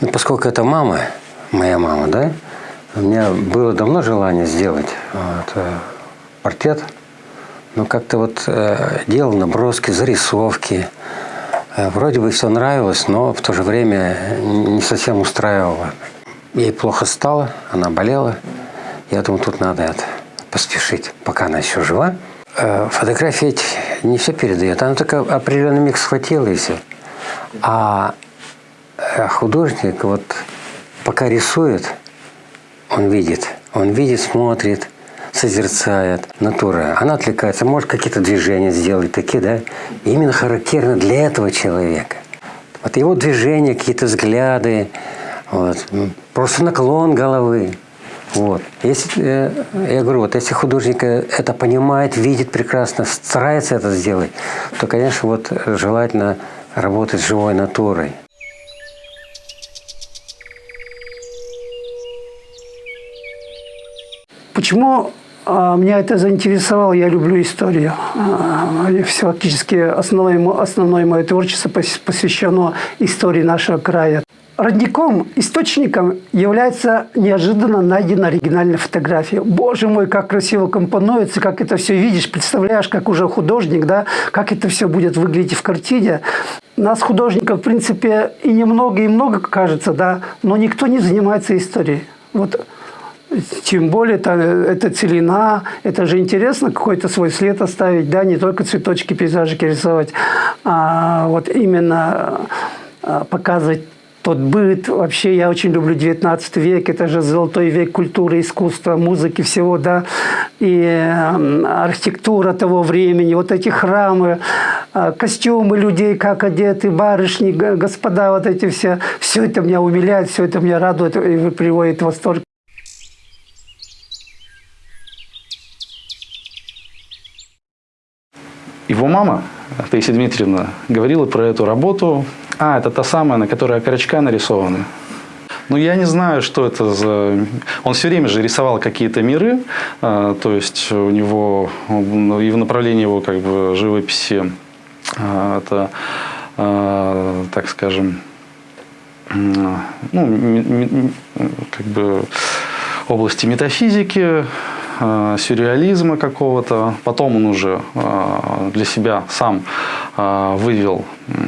Ну, поскольку это мама, моя мама, да, у меня было давно желание сделать вот, э, портрет, но как-то вот э, делал наброски, зарисовки. Э, вроде бы все нравилось, но в то же время не совсем устраивало. Ей плохо стало, она болела. Я думаю, тут надо это, поспешить, пока она еще жива. Э, фотография не все передает. Она только определенный миг схватила и все. А э, художник вот пока рисует, он видит. Он видит, смотрит, созерцает натура. Она отвлекается, может какие-то движения сделать такие, да? Именно характерно для этого человека. Вот его движения, какие-то взгляды, вот, просто наклон головы. Вот. Если, э, я говорю, вот если художник это понимает, видит прекрасно, старается это сделать, то, конечно, вот желательно работать с живой натурой. Почему а, меня это заинтересовало, я люблю историю. А, фактически основное, основное мое творчество посвящено истории нашего края. Родником, источником является неожиданно найдена оригинальная фотография. Боже мой, как красиво компонуется, как это все видишь, представляешь, как уже художник, да, как это все будет выглядеть в картине. Нас, художников, в принципе, и немного, и много кажется, да, но никто не занимается историей. Вот тем более это, это целина, это же интересно какой-то свой след оставить, да, не только цветочки, пейзажики рисовать, а вот именно а, показывать тот быт. Вообще я очень люблю 19 век, это же золотой век культуры, искусства, музыки, всего, да, и архитектура того времени, вот эти храмы, а, костюмы людей, как одеты, барышни, господа, вот эти все, все это меня умиляет, все это меня радует и приводит в восторг. Его мама, Таисия Дмитриевна, говорила про эту работу а, это та самая, на которой окорочка нарисованы. Ну, я не знаю, что это за... Он все время же рисовал какие-то миры, а, то есть у него и в направлении его как бы живописи а, это, а, так скажем, ну, как бы области метафизики, Э, сюрреализма какого-то. Потом он уже э, для себя сам э, вывел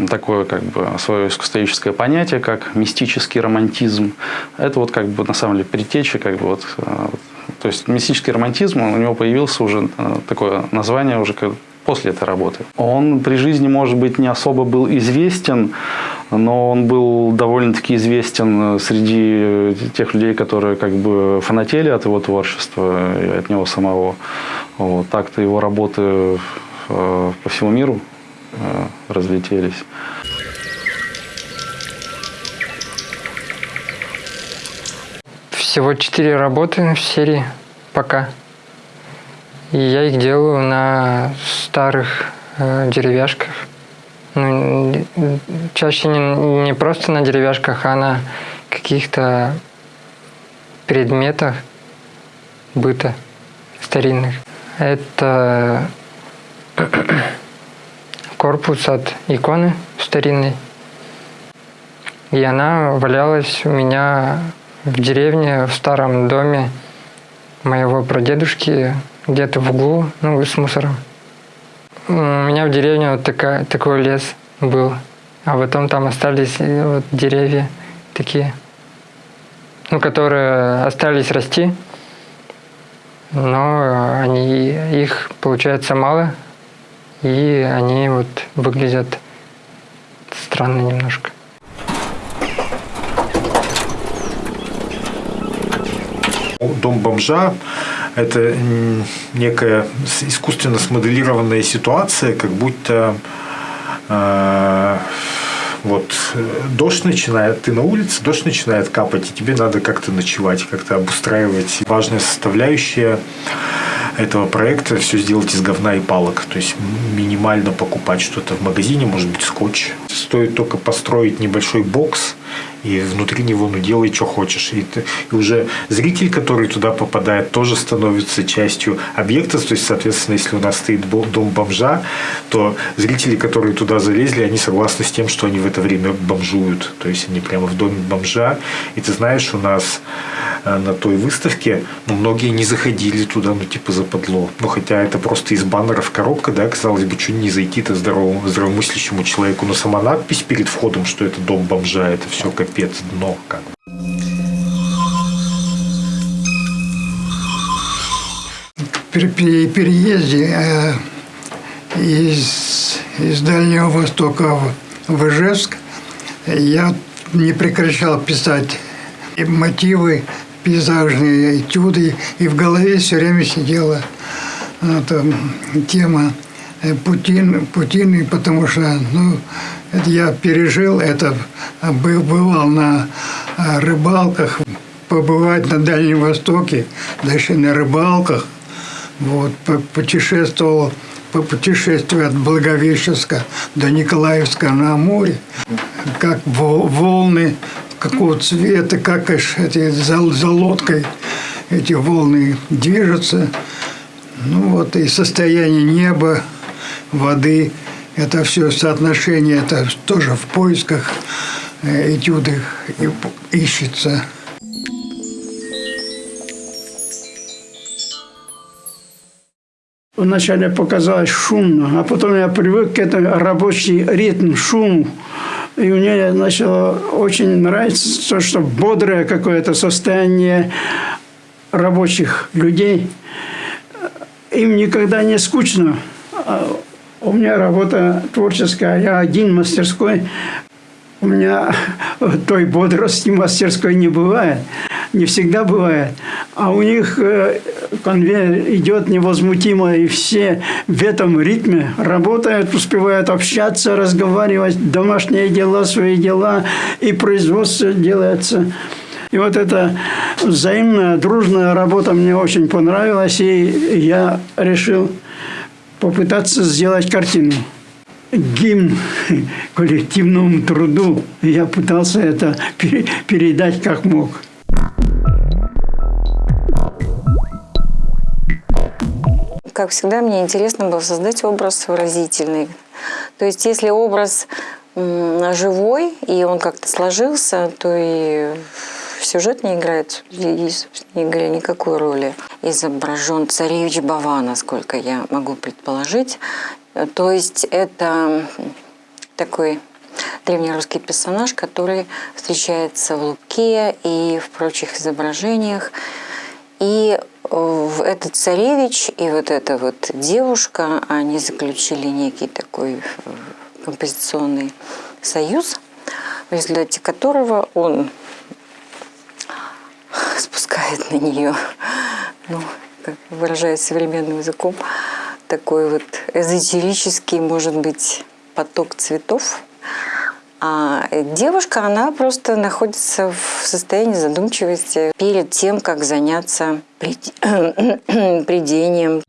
такое как бы свое искусствоведческое понятие, как мистический романтизм. Это вот как бы на самом деле предтеча как бы вот то есть мистический романтизм, у него появился уже такое название уже после этой работы. Он при жизни, может быть, не особо был известен, но он был довольно-таки известен среди тех людей, которые как бы фанатели от его творчества и от него самого. Вот. Так-то его работы э, по всему миру э, разлетелись. Всего четыре работы в серии пока. И я их делаю на старых э, деревяшках. Ну, чаще не, не просто на деревяшках, а на каких-то предметах быта старинных. Это корпус от иконы старинной. И она валялась у меня в деревне, в старом доме моего прадедушки где-то в углу, ну, с мусором. У меня в деревне вот такая, такой лес был, а потом там остались э, вот деревья такие, ну, которые остались расти, но они, их получается мало, и они вот выглядят странно немножко. Дом бомжа – это некая искусственно смоделированная ситуация, как будто э, вот дождь начинает, ты на улице, дождь начинает капать, и тебе надо как-то ночевать, как-то обустраивать. Важная составляющая этого проекта все сделать из говна и палок. То есть минимально покупать что-то в магазине, может быть скотч. Стоит только построить небольшой бокс и внутри него ну делай, что хочешь. И, и уже зритель, который туда попадает, тоже становится частью объекта. То есть, соответственно, если у нас стоит дом бомжа, то зрители, которые туда залезли, они согласны с тем, что они в это время бомжуют. То есть они прямо в доме бомжа. И ты знаешь, у нас на той выставке ну, многие не заходили туда, ну типа западло. Ну хотя это просто из баннеров коробка, да, казалось бы, чуть не зайти-то здоровому, здравомыслящему человеку. Но сама надпись перед входом, что это дом бомжа, это все капец, дно как бы. при переезде э, из, из Дальнего Востока в Ижевск я не прекращал писать мотивы, пейзажные этюды, и в голове все время сидела эта тема э, Путин, Путин, потому что ну, это я пережил это, бывал на э, рыбалках, побывать на Дальнем Востоке, дальше на рыбалках, вот, путешествовал по путешествию от Благовещенска до Николаевска на море, как волны, какого цвета, как эти, за, за лодкой эти волны движутся. Ну вот и состояние неба, воды, это все соотношение, это тоже в поисках э, этюдах ищется. Вначале показалось шумно, а потом я привык к этому рабочий ритм, шуму. И мне начало очень нравиться то, что бодрое какое-то состояние рабочих людей. Им никогда не скучно. А у меня работа творческая, я один в мастерской. У меня той бодрости мастерской не бывает не всегда бывает. А у них э, конвейер идет невозмутимо, и все в этом ритме работают, успевают общаться, разговаривать, домашние дела, свои дела, и производство делается. И вот эта взаимная, дружная работа мне очень понравилась, и я решил попытаться сделать картину гимн коллективному труду. Я пытался это передать как мог. Как всегда, мне интересно было создать образ выразительный. То есть, если образ живой, и он как-то сложился, то и сюжет не играет, не говоря, никакой роли. Изображен царевич Бава, насколько я могу предположить. То есть это такой древнерусский персонаж, который встречается в Луке и в прочих изображениях. И этот царевич и вот эта вот девушка, они заключили некий такой э, композиционный союз, в результате которого он спускает на нее, ну, как выражаясь современным языком, такой вот эзотерический, может быть, поток цветов, а девушка, она просто находится в состоянии задумчивости перед тем, как заняться придением.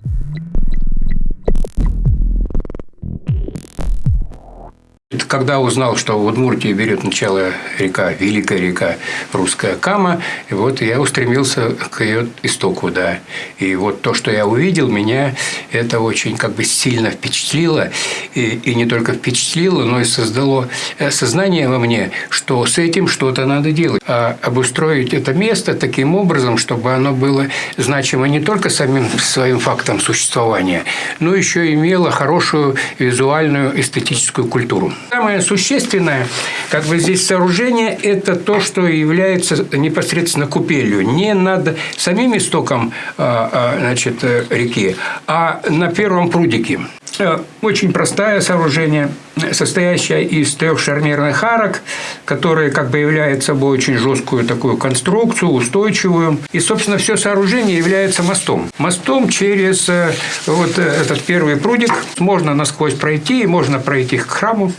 Когда узнал, что в Удмуртии берет начало река, великая река русская Кама, вот я устремился к ее истоку, да. И вот то, что я увидел, меня это очень как бы сильно впечатлило. И, и не только впечатлило, но и создало э, сознание во мне, что с этим что-то надо делать. А обустроить это место таким образом, чтобы оно было значимо не только самим своим фактом существования, но еще имело хорошую визуальную эстетическую культуру. Самое существенное, как бы здесь сооружение, это то, что является непосредственно купелью. Не над самим истоком а, а, значит, реки, а на первом прудике. Э, очень простое сооружение, состоящее из трех шарнирных арок, которые как бы являются собой очень жесткую такую конструкцию, устойчивую. И, собственно, все сооружение является мостом. Мостом через э, вот этот первый прудик можно насквозь пройти, и можно пройти к храму.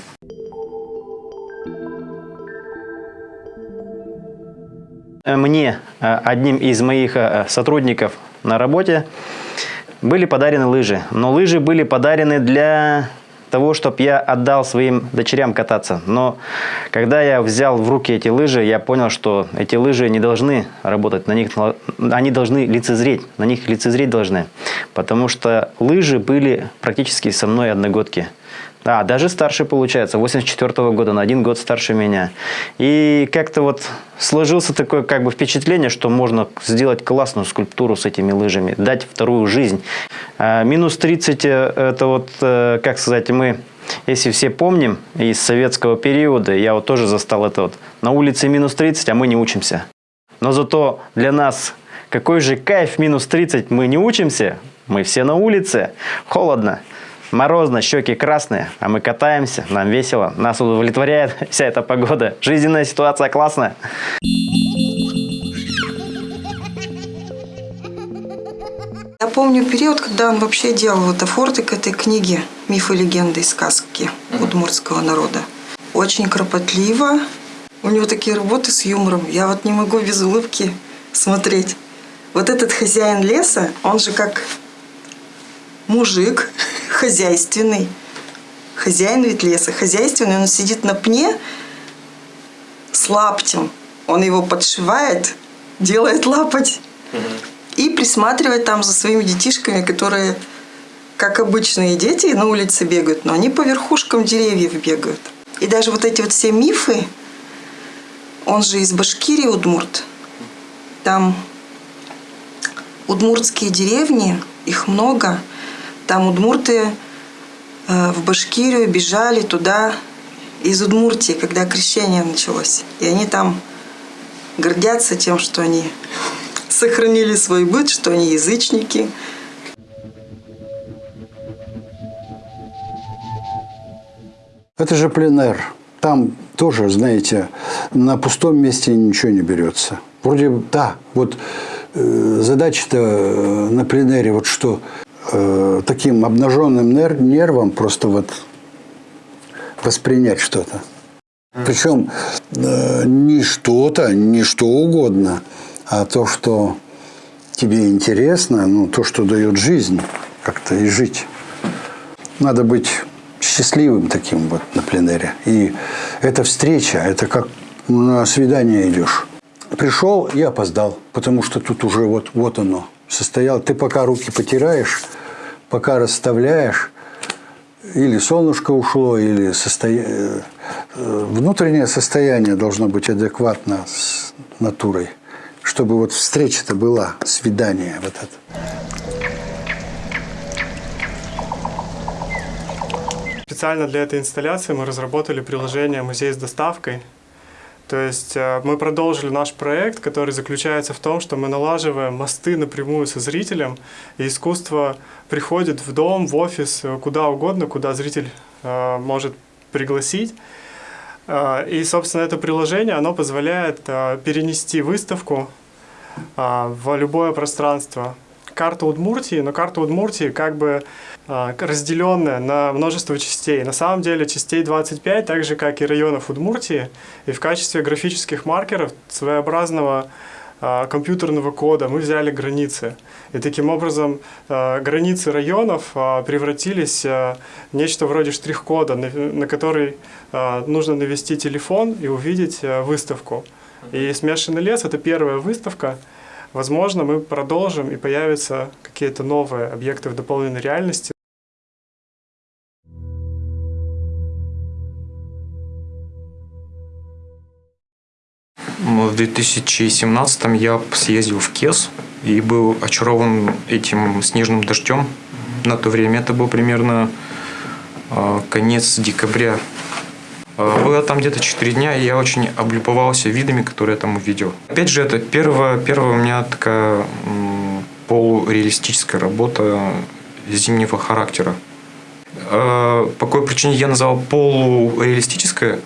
Мне, э, одним из моих сотрудников на работе, были подарены лыжи. Но лыжи были подарены для того, чтобы я отдал своим дочерям кататься. Но когда я взял в руки эти лыжи, я понял, что эти лыжи не должны работать, на них, они должны лицезреть, на них лицезреть должны. Потому что лыжи были практически со мной одногодки. А, даже старше получается, 84 -го года, на один год старше меня. И как-то вот сложился такое как бы впечатление, что можно сделать классную скульптуру с этими лыжами, дать вторую жизнь. А, минус 30 э, это вот, э, как сказать, мы если все помним из советского периода, я вот тоже застал это вот, на улице минус 30, а мы не учимся. Но зато для нас какой же кайф минус 30, мы не учимся, мы все на улице, холодно. Морозно, щеки красные, а мы катаемся, нам весело, нас удовлетворяет вся эта погода. Жизненная ситуация классная. Я помню период, когда он вообще делал это форты к этой книге «Мифы, легенды и сказки удмуртского народа». Очень кропотливо. У него такие работы с юмором. Я вот не могу без улыбки смотреть. Вот этот хозяин леса, он же как мужик, хозяйственный. Хозяин ведь леса хозяйственный, он сидит на пне с лаптем. Он его подшивает, делает лапоть и присматривает там за своими детишками, которые, как обычные дети, на улице бегают, но они по верхушкам деревьев бегают. И даже вот эти вот все мифы, он же из Башкирии, Удмурт, там удмуртские деревни, их много – там удмурты э, в Башкирию бежали туда из Удмуртии, когда крещение началось. И они там гордятся тем, что они сохранили свой быт, что они язычники. Это же пленэр. Там тоже, знаете, на пустом месте ничего не берется. Вроде, да, вот э, задача-то э, на пленэре вот что – э, таким обнаженным нер нервом просто вот воспринять что-то. Причем э, не что-то, не что угодно, а то, что тебе интересно, ну, то, что дает жизнь как-то и жить. Надо быть счастливым таким вот на пленэре. И эта встреча, это как на свидание идешь. Пришел и опоздал, потому что тут уже вот, вот оно состоял. Ты пока руки потираешь, пока расставляешь, или солнышко ушло, или состоя... Э, внутреннее состояние должно быть адекватно с натурой, чтобы вот встреча-то была, свидание вот это. Специально для этой инсталляции мы разработали приложение «Музей с доставкой», то есть э, мы продолжили наш проект, который заключается в том, что мы налаживаем мосты напрямую со зрителем, и искусство приходит в дом, в офис, э, куда угодно, куда зритель э, может пригласить. И, собственно, это приложение, оно позволяет перенести выставку в любое пространство. Карта Удмуртии, но карта Удмуртии как бы а, разделенная на множество частей. На самом деле частей 25, так же как и районов Удмуртии, и в качестве графических маркеров своеобразного а, компьютерного кода мы взяли границы. И таким образом а, границы районов превратились в нечто вроде штрих-кода, на который нужно навести телефон и увидеть выставку. И «Смешанный лес» — это первая выставка, Возможно, мы продолжим и появятся какие-то новые объекты в дополненной реальности. В 2017 я съездил в Кес и был очарован этим снежным дождем. На то время это был примерно а, конец декабря было там где-то 4 дня, и я очень облюбовался видами, которые я там увидел. Опять же, это первая, первая у меня такая полуреалистическая работа зимнего характера. Э, по какой причине я назвал полуреалистическая?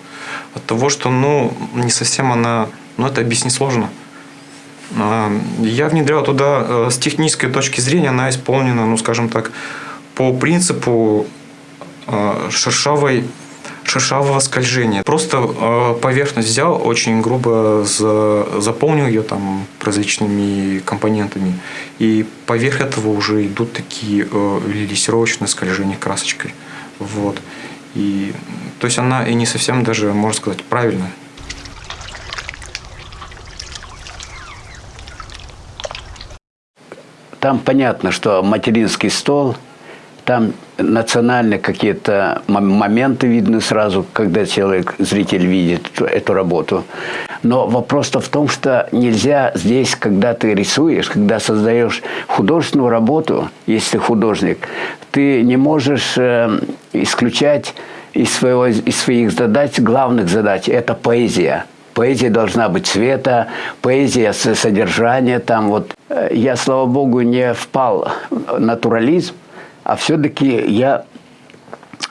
От того, что ну, не совсем она... Ну, это объяснить сложно. Э, я внедрял туда с технической точки зрения, она исполнена, ну, скажем так, по принципу шершавой шершавого скольжения. Просто э, поверхность взял, очень грубо за, заполнил ее там различными компонентами. И поверх этого уже идут такие э, лессировочные скольжения красочкой. Вот. И, то есть она и не совсем даже, можно сказать, правильная. Там понятно, что материнский стол, там национальные какие-то моменты видны сразу, когда человек, зритель видит эту работу. Но вопрос-то в том, что нельзя здесь, когда ты рисуешь, когда создаешь художественную работу, если художник, ты не можешь э, исключать из, своего, из своих задач, главных задач, это поэзия. Поэзия должна быть цвета, поэзия содержания. Там вот. Я, слава богу, не впал в натурализм, а все-таки я,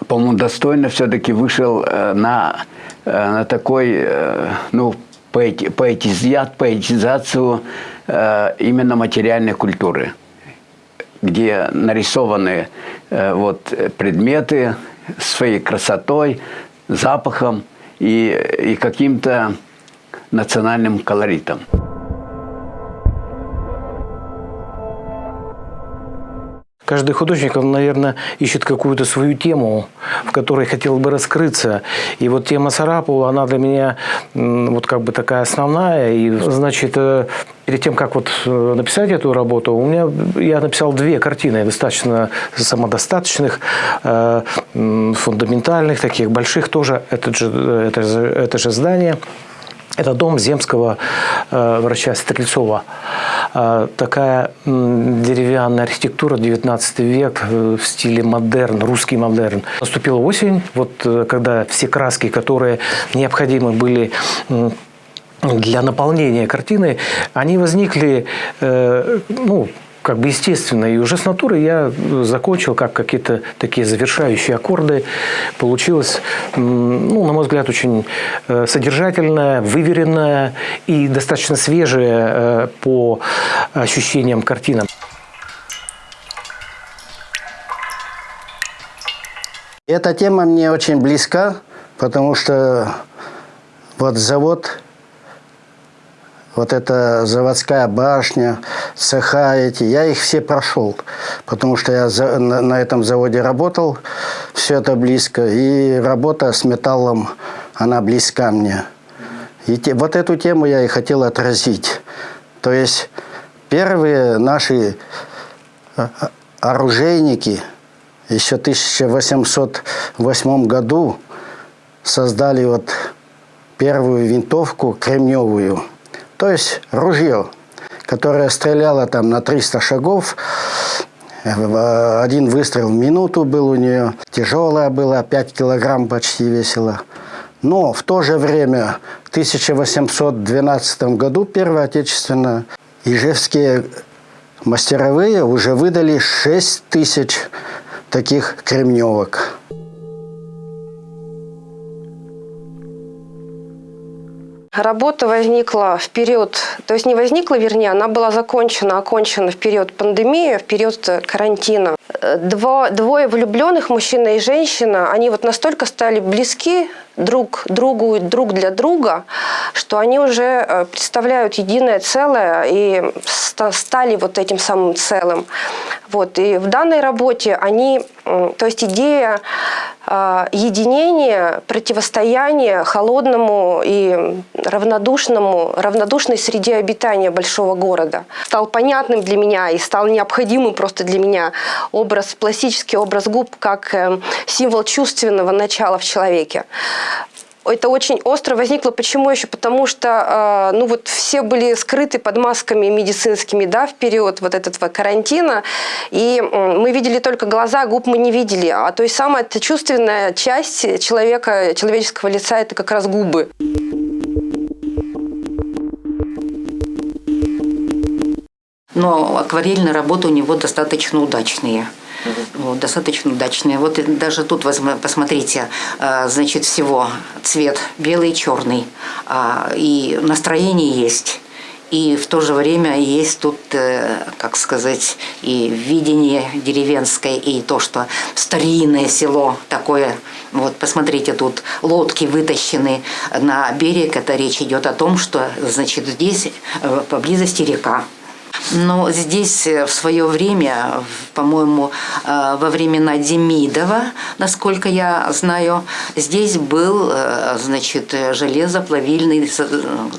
по-моему, достойно все-таки вышел э, на, э, на такой, э, ну, поэти, поэтизиат, поэтизацию именно материальной культуры, где нарисованы вот предметы своей красотой, запахом и, и каким-то национальным колоритом. Каждый художник, он, наверное, ищет какую-то свою тему, в которой хотел бы раскрыться. И вот тема Сарапова, она для меня вот как бы такая основная. И, значит, э, перед тем, как вот э, написать эту работу, у меня я написал две картины, достаточно самодостаточных, э, фундаментальных, таких больших тоже. Это же, это же, это же здание. Это дом земского э, врача Стрельцова. Э, такая э, деревянная архитектура, 19 век, э, в стиле модерн, русский модерн. Наступила осень, вот э, когда все краски, которые необходимы были э, для наполнения картины, они возникли, э, ну, как бы естественно. И уже с натуры я закончил как какие-то такие завершающие аккорды. Получилось, ну, на мой взгляд, очень э, содержательная, выверенная и достаточно свежая э, по ощущениям картина. Эта тема мне очень близка, потому что вот завод вот эта заводская башня, цеха эти, я их все прошел, потому что я за, на, на этом заводе работал, все это близко, и работа с металлом, она близка мне. И те, вот эту тему я и хотел отразить. То есть первые наши а, а, оружейники еще в 1808 году создали вот первую винтовку кремневую – то есть ружье, которое стреляло там на 300 шагов, один выстрел в минуту был у нее, тяжелая была, 5 килограмм почти весила. Но в то же время, в 1812 году, Первая Отечественная, ижевские мастеровые уже выдали 6 тысяч таких кремневок. Работа возникла в период, то есть не возникла, вернее, она была закончена, окончена в период пандемии, в период карантина. Дво, двое влюбленных, мужчина и женщина, они вот настолько стали близки друг другу, друг для друга, что они уже э, представляют единое целое и стали вот этим самым целым. Вот. И в данной работе они, то есть идея э, единения, противостояния холодному и равнодушному, равнодушной среде обитания большого города. Стал понятным для меня и стал необходимым просто для меня образ, пластический образ губ как э, символ чувственного начала в человеке это очень остро возникло. Почему еще? Потому что ну вот все были скрыты под масками медицинскими да, в период вот этого карантина. И мы видели только глаза, губ мы не видели. А то есть самая чувственная часть человека, человеческого лица – это как раз губы. Но акварельные работы у него достаточно удачные. Вот, достаточно удачные. Вот даже тут посмотрите, а, значит, всего цвет белый, черный. А, и настроение есть. И в то же время есть тут, э, как сказать, и видение деревенское, и то, что старинное село такое. Вот посмотрите, тут лодки вытащены на берег. Это речь идет о том, что, значит, здесь э, поблизости река. Но здесь э, в свое время, по-моему, э, во времена Демидова, насколько я знаю, здесь был, э, значит, железоплавильный,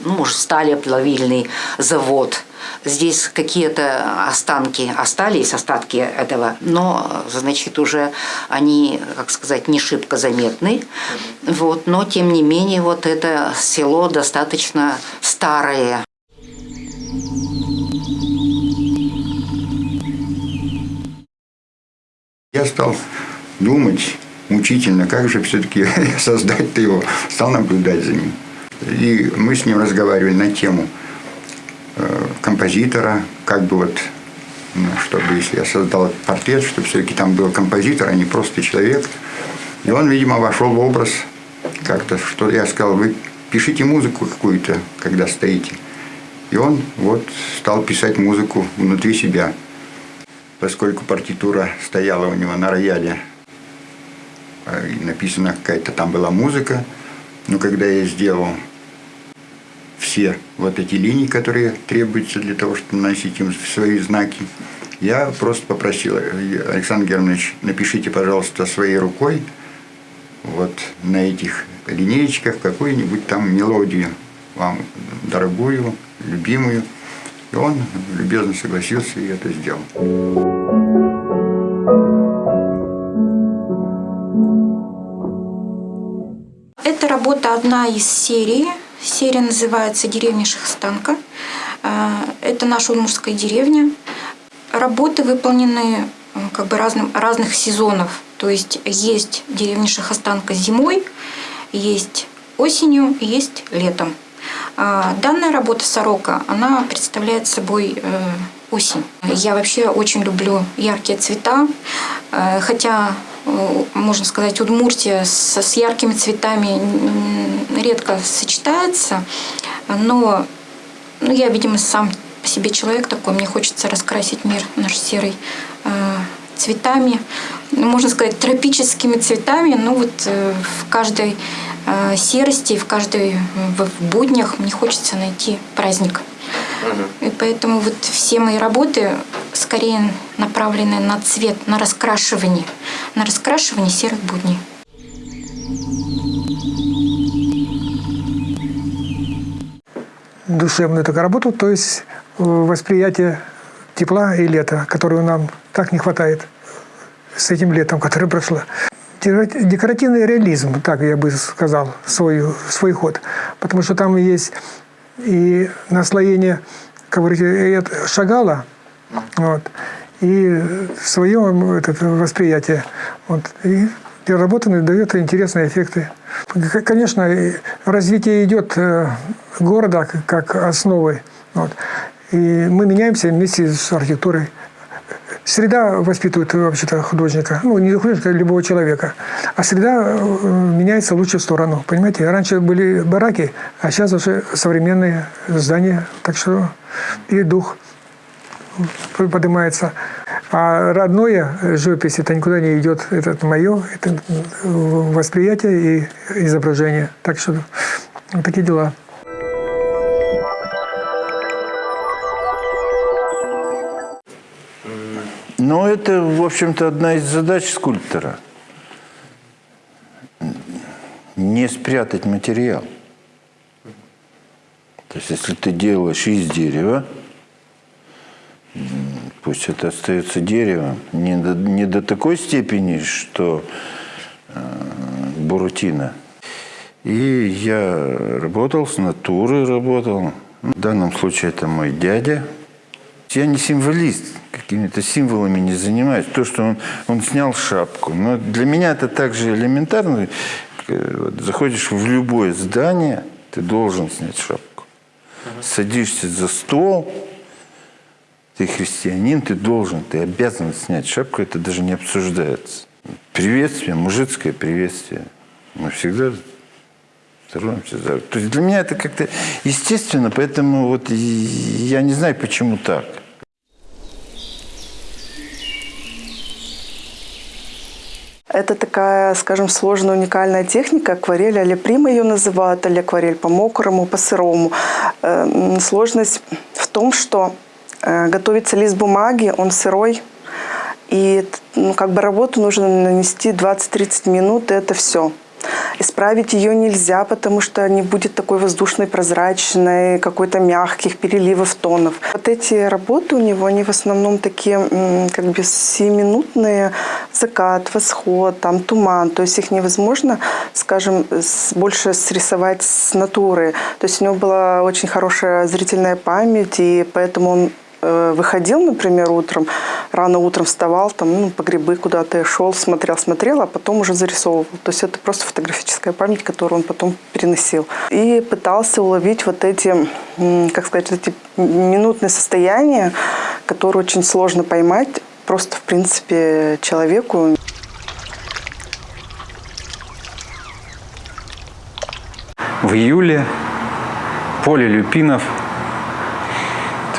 ну, может, сталеплавильный завод. Здесь какие-то останки остались, остатки этого, но, значит, уже они, как сказать, не шибко заметны. Вот, но, тем не менее, вот это село достаточно старое. Я стал думать мучительно, как же все-таки создать-то его. Стал наблюдать за ним. И мы с ним разговаривали на тему э, композитора, как бы вот, ну, чтобы если я создал портрет, чтобы все-таки там был композитор, а не просто человек. И он, видимо, вошел в образ как-то, что я сказал, вы пишите музыку какую-то, когда стоите. И он вот стал писать музыку внутри себя поскольку партитура стояла у него на рояле, а, и написана какая-то там была музыка, но когда я сделал все вот эти линии, которые требуются для того, чтобы наносить им свои знаки, я просто попросил, Александр Германович, напишите, пожалуйста, своей рукой вот на этих линеечках какую-нибудь там мелодию вам дорогую, любимую. И он любезно согласился и это сделал. Эта работа одна из серии. Серия называется «Деревня Шахстанка». А, это наша удмуртская деревня. Работы выполнены как бы разным, разных сезонов. То есть есть деревня Шахостанка зимой, есть осенью, есть летом. А, данная работа «Сорока», она представляет собой э, осень. Я вообще очень люблю яркие цвета, э, хотя, э, можно сказать, Удмуртия с, с яркими цветами редко сочетается, но ну, я, видимо, сам по себе человек такой, мне хочется раскрасить мир наш серый цветами, можно сказать, тропическими цветами, ну вот в каждой Э, серости, в каждой в буднях мне хочется найти праздник. И поэтому вот все мои работы скорее направлены на цвет, на раскрашивание, на раскрашивание серых будней. Душевную такую работу, то есть э, восприятие тепла и лета, которого нам так не хватает с этим летом, которое прошло декоративный реализм, так я бы сказал, свой, свой ход. Потому что там есть и наслоение, как говорите, Шагала, вот, и свое это, восприятие. Вот, и переработанный дает интересные эффекты. Конечно, развитие идет э, города как основы. Вот. И мы меняемся вместе с архитектурой. Среда воспитывает вообще-то художника, ну, не художника, а любого человека. А среда э, меняется в лучшую сторону, понимаете? Раньше были бараки, а сейчас уже современные здания. Так что и дух поднимается. А родное живопись, это никуда не идет. Это мое, это восприятие и изображение. Так что вот такие дела. Ну, это, в общем-то, одна из задач скульптора. Не спрятать материал. То есть, если ты делаешь из дерева, пусть это остается деревом, не до, не до такой степени, что э, бурутина. И я работал с натурой, работал. В данном случае это мой дядя. Я не символист, какими-то символами не занимаюсь. То, что он, он снял шапку. Но для меня это также элементарно. Э, заходишь в любое здание, ты должен снять шапку. Садишься за стол, ты христианин, ты должен, ты обязан снять шапку, это даже не обсуждается. Приветствие, мужицкое приветствие. Мы всегда здороваемся. То есть для меня это как-то естественно, поэтому вот я не знаю, почему так. Это такая, скажем, сложная, уникальная техника, акварель, а прима ее называют, или акварель по мокрому, по сырому. Эм, сложность в том, что Э, готовится лист бумаги, он сырой. И ну, как бы работу нужно нанести 20-30 минут, и это все. Исправить ее нельзя, потому что не будет такой воздушной, прозрачной, какой-то мягких переливов тонов. Вот эти работы у него, они в основном такие как бы семиминутные. Закат, восход, там туман. То есть их невозможно, скажем, больше срисовать с натуры. То есть у него была очень хорошая зрительная память, и поэтому он выходил, например, утром, рано утром вставал, там, ну, по грибы куда-то шел, смотрел, смотрел, а потом уже зарисовывал. То есть это просто фотографическая память, которую он потом переносил. И пытался уловить вот эти, как сказать, эти минутные состояния, которые очень сложно поймать просто, в принципе, человеку. В июле поле люпинов –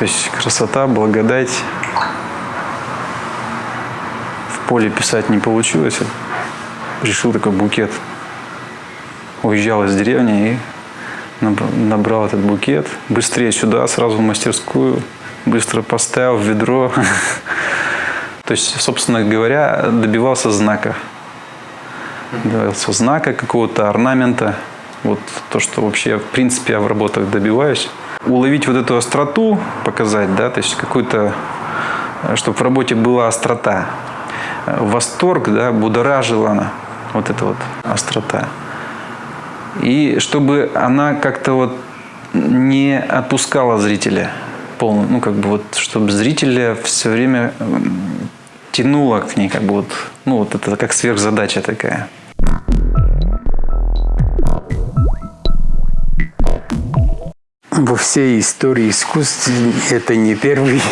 то есть красота, благодать. В поле писать не получилось. Решил такой букет. Уезжал из деревни и набрал этот букет. Быстрее сюда, сразу в мастерскую. Быстро поставил в ведро. То есть, собственно говоря, добивался знака. Добивался знака какого-то, орнамента. Вот то, что вообще, в принципе, я в работах добиваюсь уловить вот эту остроту, показать, да, то есть какую-то, э, чтобы в работе была острота. Э, восторг, да, будоражила она, вот эта вот острота. И чтобы она как-то вот не отпускала зрителя полностью, ну как бы вот, чтобы зрителя все время тянуло к ней, как бы вот, ну вот это как сверхзадача такая. Во всей истории искусства это не первый.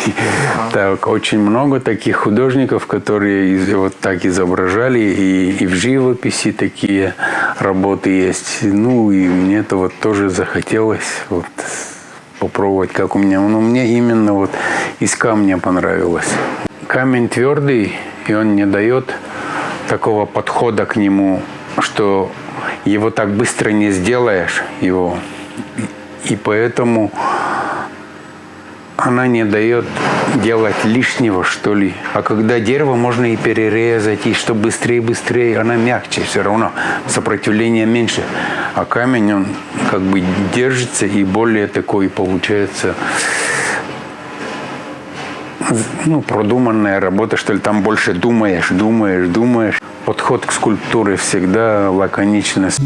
Так, очень много таких художников, которые вот так изображали, и, и в живописи такие работы есть. Ну, и мне это вот тоже захотелось вот попробовать, как у меня. Ну, мне именно вот из камня понравилось. Камень твердый, и он не дает такого подхода к нему, что его так быстро не сделаешь, его и поэтому она не дает делать лишнего, что ли. А когда дерево можно и перерезать, и что быстрее, быстрее, она мягче все равно, сопротивление меньше. А камень, он как бы держится и более такой получается ну, продуманная работа, что ли, там больше думаешь, думаешь, думаешь. Подход к скульптуре всегда лаконичность.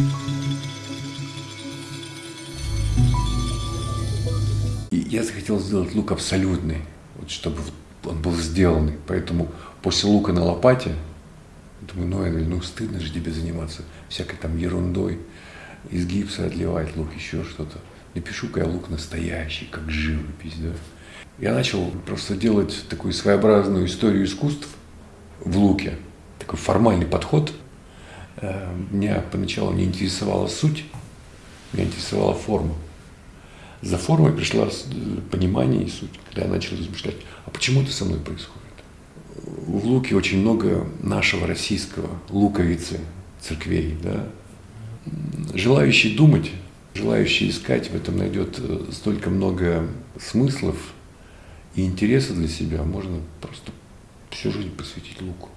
Я захотел сделать лук абсолютный, вот, чтобы он был сделанный. Поэтому после лука на лопате, думаю, ну, Энель, ну стыдно же тебе заниматься всякой там ерундой, из гипса отливать лук, еще что-то. Напишу-ка я лук настоящий, как живопись, да. Я начал просто делать такую своеобразную историю искусств в луке, такой формальный подход. Э, меня поначалу не интересовала суть, меня интересовала форма за формой пришла понимание и суть, когда я начал размышлять, а почему это со мной происходит? В Луке очень много нашего российского луковицы, церквей, да. Желающий думать, желающий искать в этом найдет э, столько много смыслов и интереса для себя, можно просто всю жизнь посвятить луку.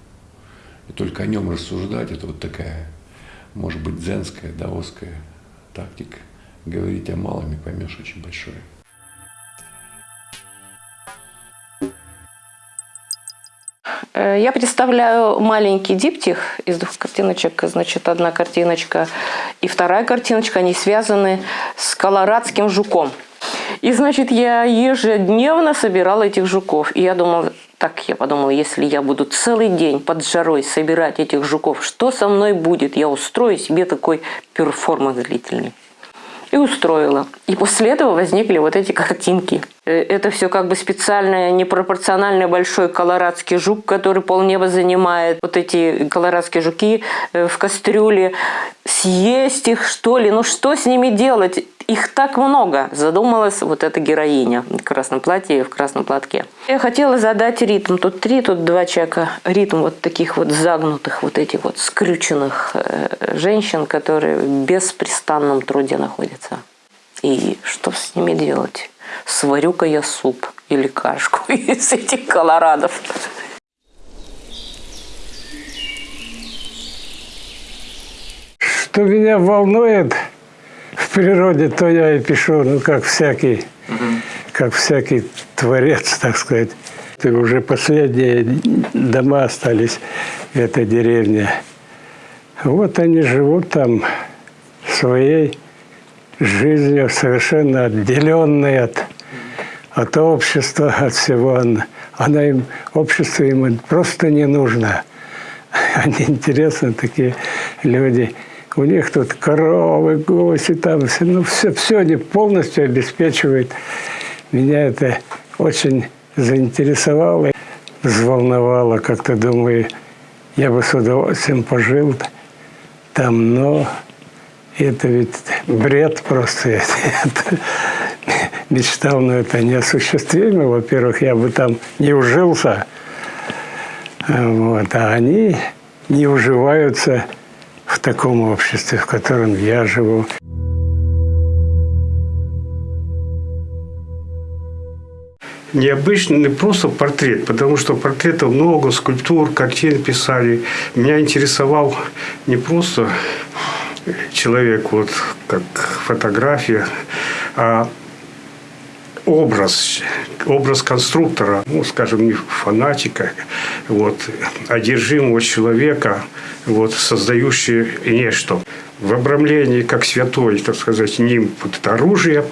И только о нем рассуждать, это вот такая, может быть, дзенская, даосская тактика говорить о малом и поймешь очень большое. Э, я представляю маленький диптих из двух картиночек. Значит, одна картиночка и вторая картиночка, они связаны с колорадским жуком. И, значит, я ежедневно собирала этих жуков. И я думала, так я подумала, если я буду целый день под жарой собирать этих жуков, что со мной будет? Я устрою себе такой перформанс длительный и устроила. И после этого возникли вот эти картинки. Э, это все как бы специальный, непропорционально большой колорадский жук, который полнеба занимает. Вот эти колорадские жуки э, в кастрюле. Съесть их, что ли? Ну что с ними делать? Их так много, задумалась вот эта героиня в красном платье и в красном платке. Я хотела задать ритм. Тут три, тут два человека. Ритм вот таких вот загнутых, вот этих вот скрюченных э, женщин, которые в беспрестанном труде находятся. И что с ними делать? Сварю-ка я суп. или кашку из этих колорадов. Что меня волнует в природе, то я и пишу, ну, как всякий, как всякий творец, так сказать. И уже последние дома остались в этой деревне. Вот они живут там своей жизнью, совершенно отделенной от, от общества, от всего. Она им, общество им просто не нужно. Они интересны, такие люди. У них тут коровы, гуси, там все, ну все, все они полностью обеспечивают. Меня это очень заинтересовало, взволновало, как-то думаю, я бы с удовольствием пожил там, но это ведь бред просто. Мечтал, но это неосуществимо. Во-первых, я бы там не ужился, вот, а они не уживаются таком обществе, в котором я живу. необычный, не просто портрет, потому что портретов много, скульптур, картин писали. Меня интересовал не просто человек, вот как фотография, а образ, образ конструктора, ну, скажем, не фанатика, вот, одержимого человека, вот, создающего нечто в обрамлении как святой, так сказать, ним вот это оружие.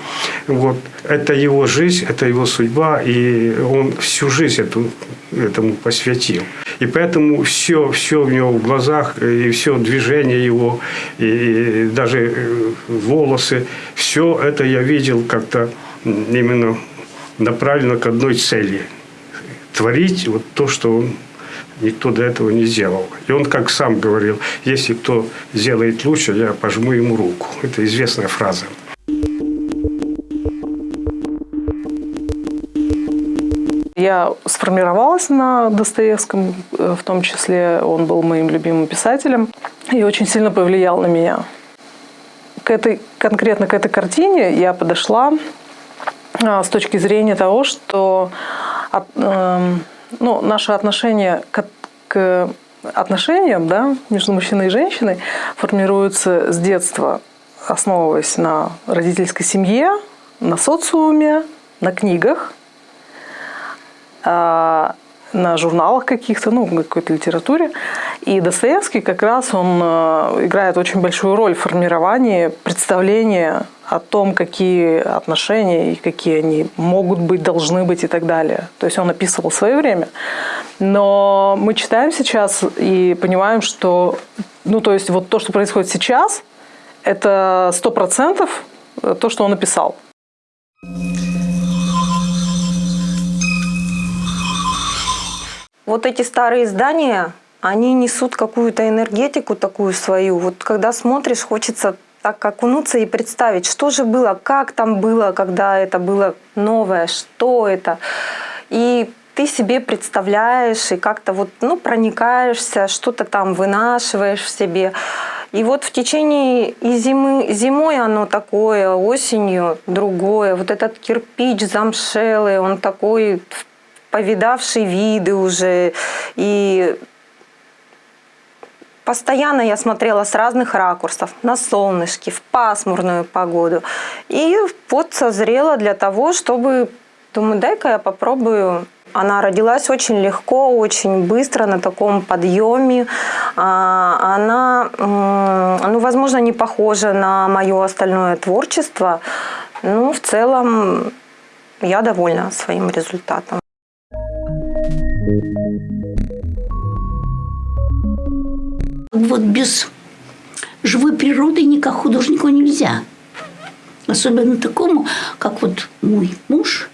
Вот. Это его жизнь, это его судьба, и он всю жизнь эту, этому посвятил. И поэтому все, все в него в глазах, и все движение его, и даже э, волосы, все это я видел как-то именно направлено к одной цели. Творить вот то, что он Никто до этого не сделал. И он, как сам говорил, если кто сделает лучше, я пожму ему руку. Это известная фраза. Я сформировалась на Достоевском, э, в том числе он был моим любимым писателем и очень сильно повлиял на меня. К этой, конкретно к этой картине я подошла с точки зрения того, что от, э, ну, наше отношение к, к отношениям да, между мужчиной и женщиной формируется с детства, основываясь на родительской семье, на социуме, на книгах, а, на журналах каких-то, ну, какой-то литературе. И Достоевский как раз он э, играет очень большую роль в формировании представления о том, какие отношения и какие они могут быть, должны быть и так далее. То есть он описывал свое время. Но мы читаем сейчас и понимаем, что ну, то есть вот то, что происходит сейчас, это сто процентов то, что он написал. Вот эти старые здания, они несут какую-то энергетику такую свою. Вот когда смотришь, хочется так окунуться и представить, что же было, как там было, когда это было новое, что это. И ты себе представляешь и как-то вот ну, проникаешься, что-то там вынашиваешь в себе. И вот в течение и зимы, зимой оно такое, осенью другое. Вот этот кирпич замшелый, он такой повидавший виды уже. И Постоянно я смотрела с разных ракурсов, на солнышке, в пасмурную погоду. И вот созрела для того, чтобы, думаю, дай-ка я попробую. Она родилась очень легко, очень быстро, на таком подъеме. А, она, ну, возможно, не похожа на мое остальное творчество, но в целом я довольна своим результатом. Вот без живой природы никак художнику нельзя. Особенно такому, как вот мой муж,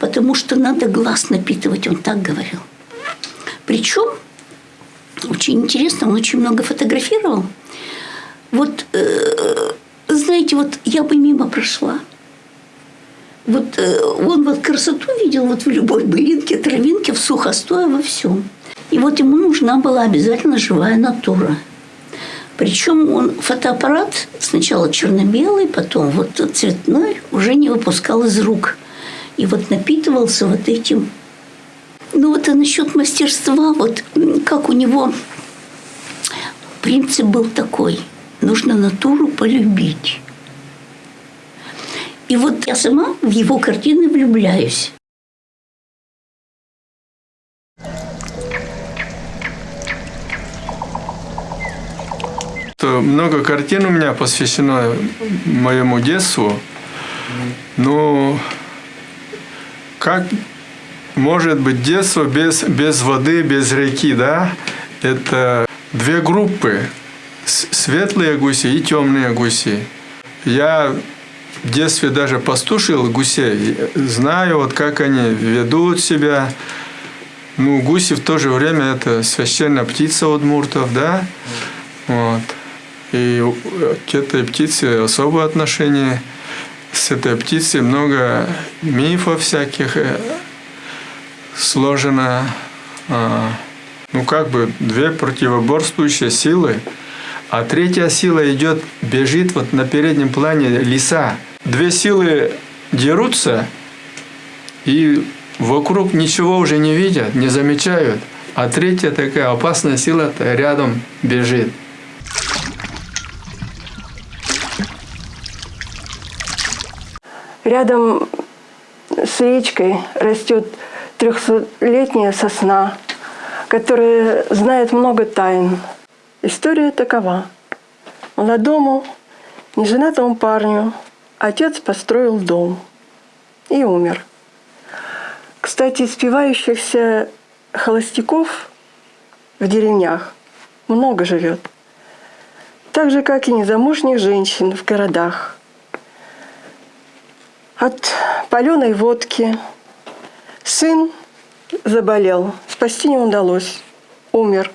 потому что надо глаз напитывать, он так говорил. Причем, очень интересно, он очень много фотографировал. Вот, э, знаете, вот я бы мимо прошла. Вот э, он вот красоту видел вот в любой былинке, травинке, в сухостое, во всем. И вот ему нужна была обязательно живая натура. Причем он фотоаппарат сначала черно-белый, потом вот цветной уже не выпускал из рук. И вот напитывался вот этим. Ну вот а насчет мастерства, вот как у него принцип был такой. Нужно натуру полюбить. И вот я сама в его картины влюбляюсь. Много картин у меня посвящено моему детству. Ну, как может быть детство без, без воды, без реки, да? Это две группы. Светлые гуси и темные гуси. Я в детстве даже пастушил гусей. Знаю, вот как они ведут себя. Ну, гуси в то же время это священная птица удмуртов, да? Вот. И к этой птице особое отношение. С этой птицей много мифов всяких э, сложено. А, ну, как бы две противоборствующие силы. А третья сила идет, бежит вот на переднем плане лиса. Две силы дерутся, и вокруг ничего уже не видят, не замечают. А третья такая опасная сила рядом бежит. Рядом с речкой растет трехсотлетняя сосна, которая знает много тайн. История такова. Молодому, неженатому парню отец построил дом и умер. Кстати, спивающихся холостяков в деревнях много живет. Так же, как и незамужних женщин в городах – от паленой водки. Сын заболел, спасти не удалось, умер.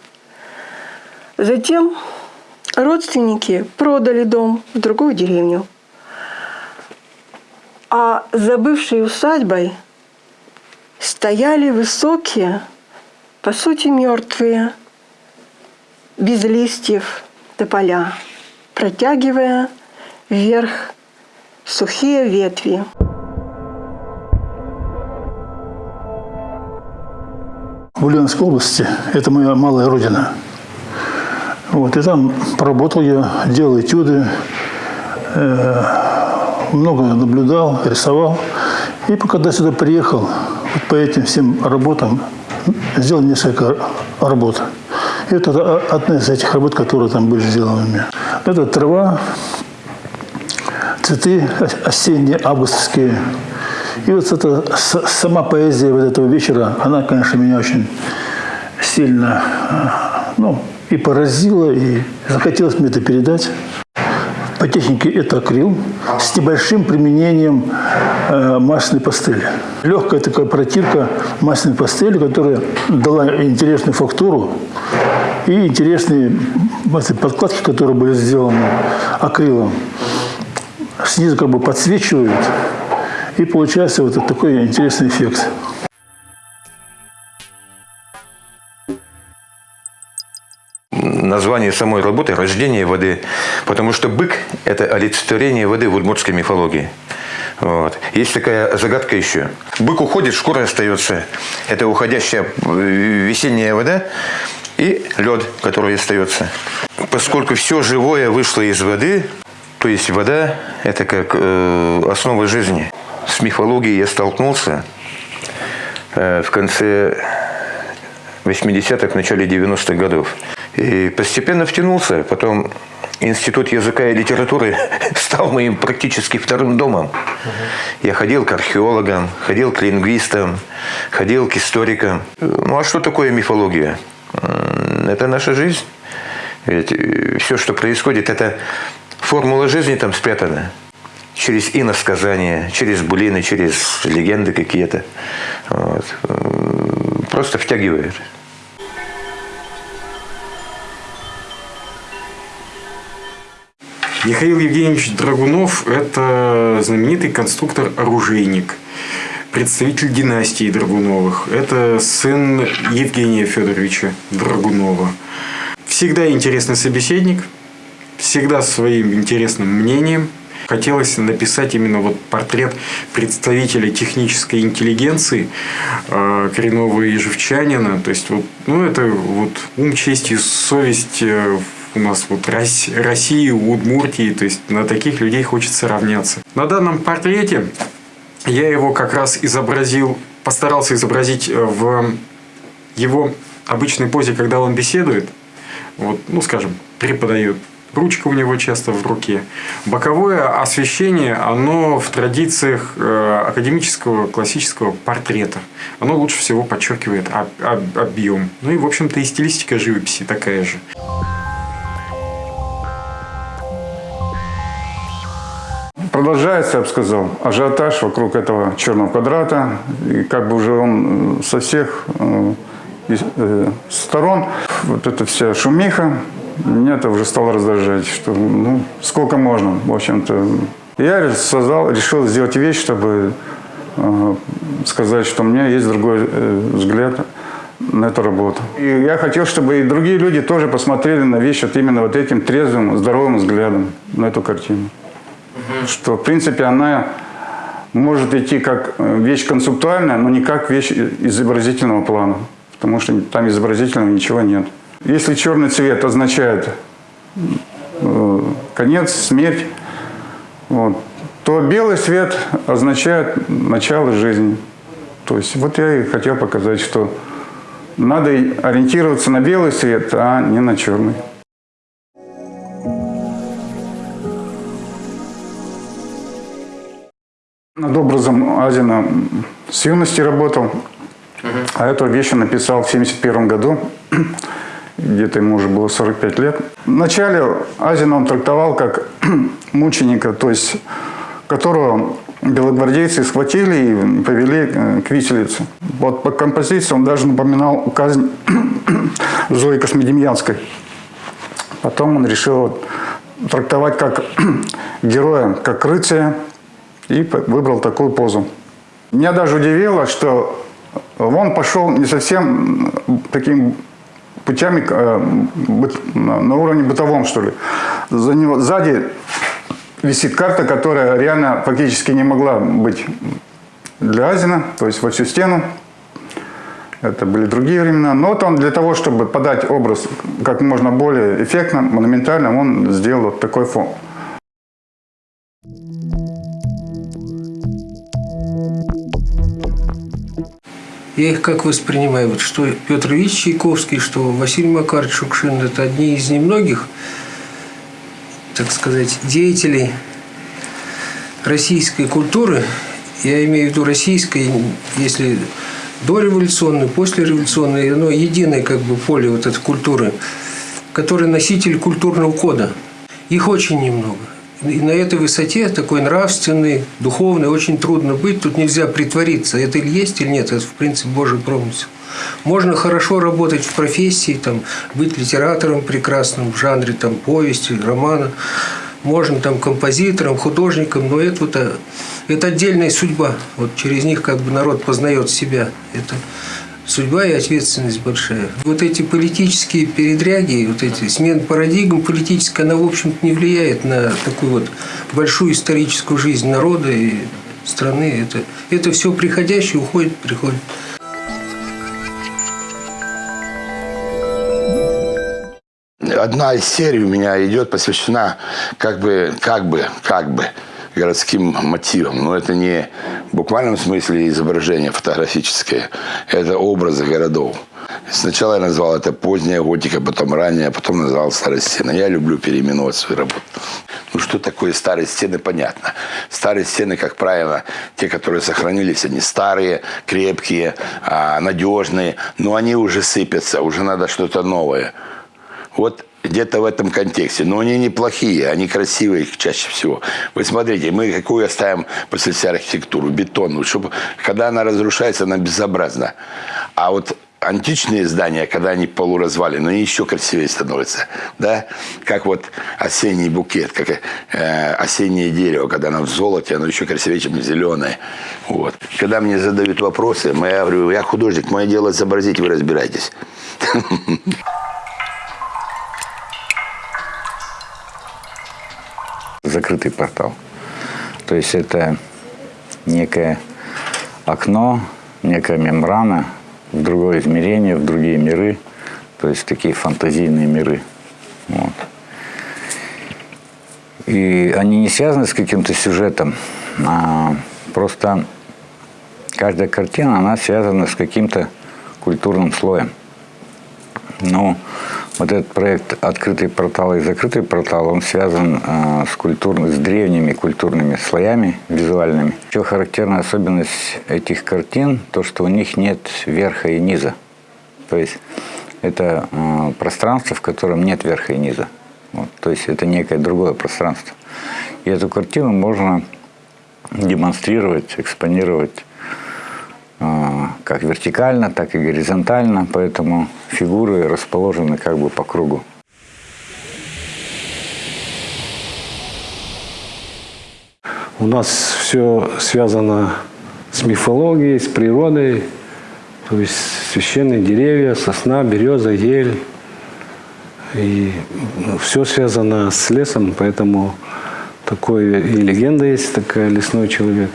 Затем родственники продали дом в другую деревню. А за бывшей усадьбой стояли высокие, по сути мертвые, без листьев тополя, протягивая вверх сухие ветви. В Ульяновской области, это моя малая родина. Вот, и там поработал я, делал этюды, э, много наблюдал, рисовал. И когда сюда приехал, вот по этим всем работам сделал несколько работ. И это одна из этих работ, которые там были сделаны. Это трава, цветы осенние, августовские. И вот эта сама поэзия вот этого вечера, она, конечно, меня очень сильно ну, и поразила, и захотелось мне это передать. По технике это акрил с небольшим применением э, масляной пастели. Легкая такая протирка масляной пастели, которая дала интересную фактуру и интересные подкладки, которые были сделаны акрилом снизу как бы подсвечивают, и получается вот такой интересный эффект. Название самой работы – «Рождение воды», потому что бык – это олицетворение воды в удмуртской мифологии. Вот. Есть такая загадка еще. Бык уходит, шкура остается. Это уходящая э, весенняя вода и лед, который остается. Поскольку все живое вышло из воды, то есть вода – это как э, основа жизни. С мифологией я столкнулся э, в конце 80-х, в начале 90-х годов. И постепенно втянулся. Потом Институт языка и литературы стал моим практически вторым домом. Я ходил к археологам, ходил к лингвистам, ходил к историкам. Ну а что такое мифология? Это наша жизнь. Ведь э, все, что происходит, это формула жизни там спрятана. Через иносказания, через булины, через легенды какие-то. Вот. Просто втягивает. Михаил Евгеньевич Драгунов – это знаменитый конструктор-оружейник, представитель династии Драгуновых. Это сын Евгения Федоровича Драгунова. Всегда интересный собеседник – всегда своим интересным мнением. Хотелось написать именно вот портрет представителя технической интеллигенции э, коренного ежевчанина. То есть, вот, ну, это вот ум, честь и совесть э, у нас вот России, Удмуртии. То есть, на таких людей хочется равняться. На данном портрете я его как раз изобразил, постарался изобразить в его обычной позе, когда он беседует. Вот, ну, скажем, преподает Ручка у него часто в руке. Боковое освещение, оно в традициях э, академического классического портрета. Оно лучше всего подчеркивает об, об, объем. Ну и, в общем-то, и стилистика живописи такая же. Продолжается, я бы сказал, ажиотаж вокруг этого черного квадрата. И как бы уже он со всех э, э, сторон, вот эта вся шумиха, меня это уже стало раздражать, что ну, сколько можно, в общем-то. Я создал, решил сделать вещь, чтобы э, сказать, что у меня есть другой э, взгляд на эту работу. И я хотел, чтобы и другие люди тоже посмотрели на вещь вот именно вот этим трезвым, здоровым взглядом на эту картину. Что, в принципе, она может идти как э, вещь концептуальная, но не как вещь изобразительного плана. Потому что там изобразительного ничего нет. Если черный цвет означает э, конец, смерть, вот, то белый цвет означает начало жизни. То есть вот я и хотел показать, что надо ориентироваться на белый цвет, а не на черный. Над образом Азина с юности работал, а эту вещь написал в 1971 году где-то ему уже было 45 лет. Вначале Азина он трактовал как мученика, то есть которого белогвардейцы схватили и повели э, к виселице. Вот по композиции он даже напоминал казнь Зои Космодемьянской. Потом он решил трактовать как героя, как рыцаря, и выбрал такую позу. Меня даже удивило, что он пошел не совсем таким путями э, на уровне бытовом, что ли. За него, сзади висит карта, которая реально фактически не могла быть для Азина, то есть во всю стену. Это были другие времена. Но вот он для того, чтобы подать образ как можно более эффектно, монументально, он сделал вот такой фон. Я их как воспринимаю, вот что Петр Ильич Чайковский, что Василий Макарович Шукшин – это одни из немногих, так сказать, деятелей российской культуры. Я имею в виду российской, если дореволюционной, послереволюционной, оно единое как бы поле вот этой культуры, который носитель культурного кода. Их очень немного. И на этой высоте, такой нравственный, духовный, очень трудно быть. Тут нельзя притвориться, это или есть, или нет. Это, в принципе, Божий промысел. Можно хорошо работать в профессии, там, быть литератором прекрасным в жанре там, повести, романа. Можно там композитором, художником, но это, вот, это отдельная судьба. Вот через них как бы народ познает себя. Это судьба и ответственность большая. Вот эти политические передряги, вот эти смена парадигм политическая, она, в общем-то, не влияет на такую вот большую историческую жизнь народа и страны. Это, это все приходящее уходит, приходит. Одна из серий у меня идет посвящена как бы, как бы, как бы городским мотивам. Но это не в буквальном смысле изображение фотографическое. Это образы городов. Сначала я назвал это поздняя готика, потом ранняя, потом назвал старые стены. Я люблю переименовать свою работу. Ну, что такое старые стены, понятно. Старые стены, как правило, те, которые сохранились, они старые, крепкие, а, надежные, но они уже сыпятся, уже надо что-то новое. Вот где-то в этом контексте. Но они неплохие, они красивые чаще всего. Вы смотрите, мы какую оставим после себя архитектуру? Бетонную. Чтобы, когда она разрушается, она безобразна. А вот античные здания, когда они полуразвалены, они еще красивее становятся. Да? Как вот осенний букет, как э, осеннее дерево, когда оно в золоте, оно еще красивее, чем зеленое. Вот. Когда мне задают вопросы, я говорю, я художник, мое дело изобразить, вы разбирайтесь. закрытый портал. То есть это некое окно, некая мембрана в другое измерение, в другие миры. То есть такие фантазийные миры. Вот. И они не связаны с каким-то сюжетом, а просто каждая картина, она связана с каким-то культурным слоем. Ну, вот этот проект «Открытый портал» и «Закрытый портал», он связан э, с, культурно, с древними культурными слоями визуальными. Еще характерная особенность этих картин, то, что у них нет верха и низа. То есть это э, пространство, в котором нет верха и низа. Вот, то есть это некое другое пространство. И эту картину можно демонстрировать, экспонировать как вертикально, так и горизонтально, поэтому фигуры расположены как бы по кругу. У нас все связано с мифологией, с природой, то есть священные деревья, сосна, береза, ель. И все связано с лесом, поэтому такой и легенда есть такая «Лесной человек».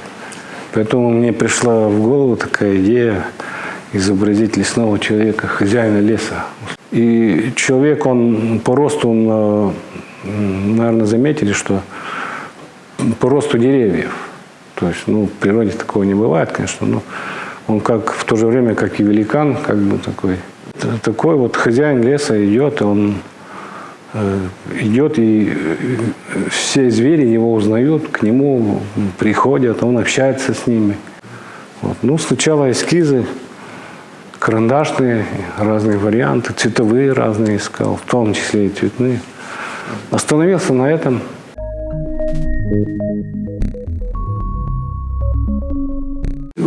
Поэтому мне пришла в голову такая идея изобразить лесного человека, хозяина леса. И человек, он по росту, он, наверное, заметили, что по росту деревьев. То есть, ну, в природе такого не бывает, конечно, но он как в то же время, как и великан, как бы такой. Такой вот хозяин леса идет, и он э, идет, и э, все звери его узнают, к нему приходят, он общается с ними. Вот. Ну, сначала эскизы, карандашные, разные варианты, цветовые разные искал, в том числе и цветные. Остановился на этом.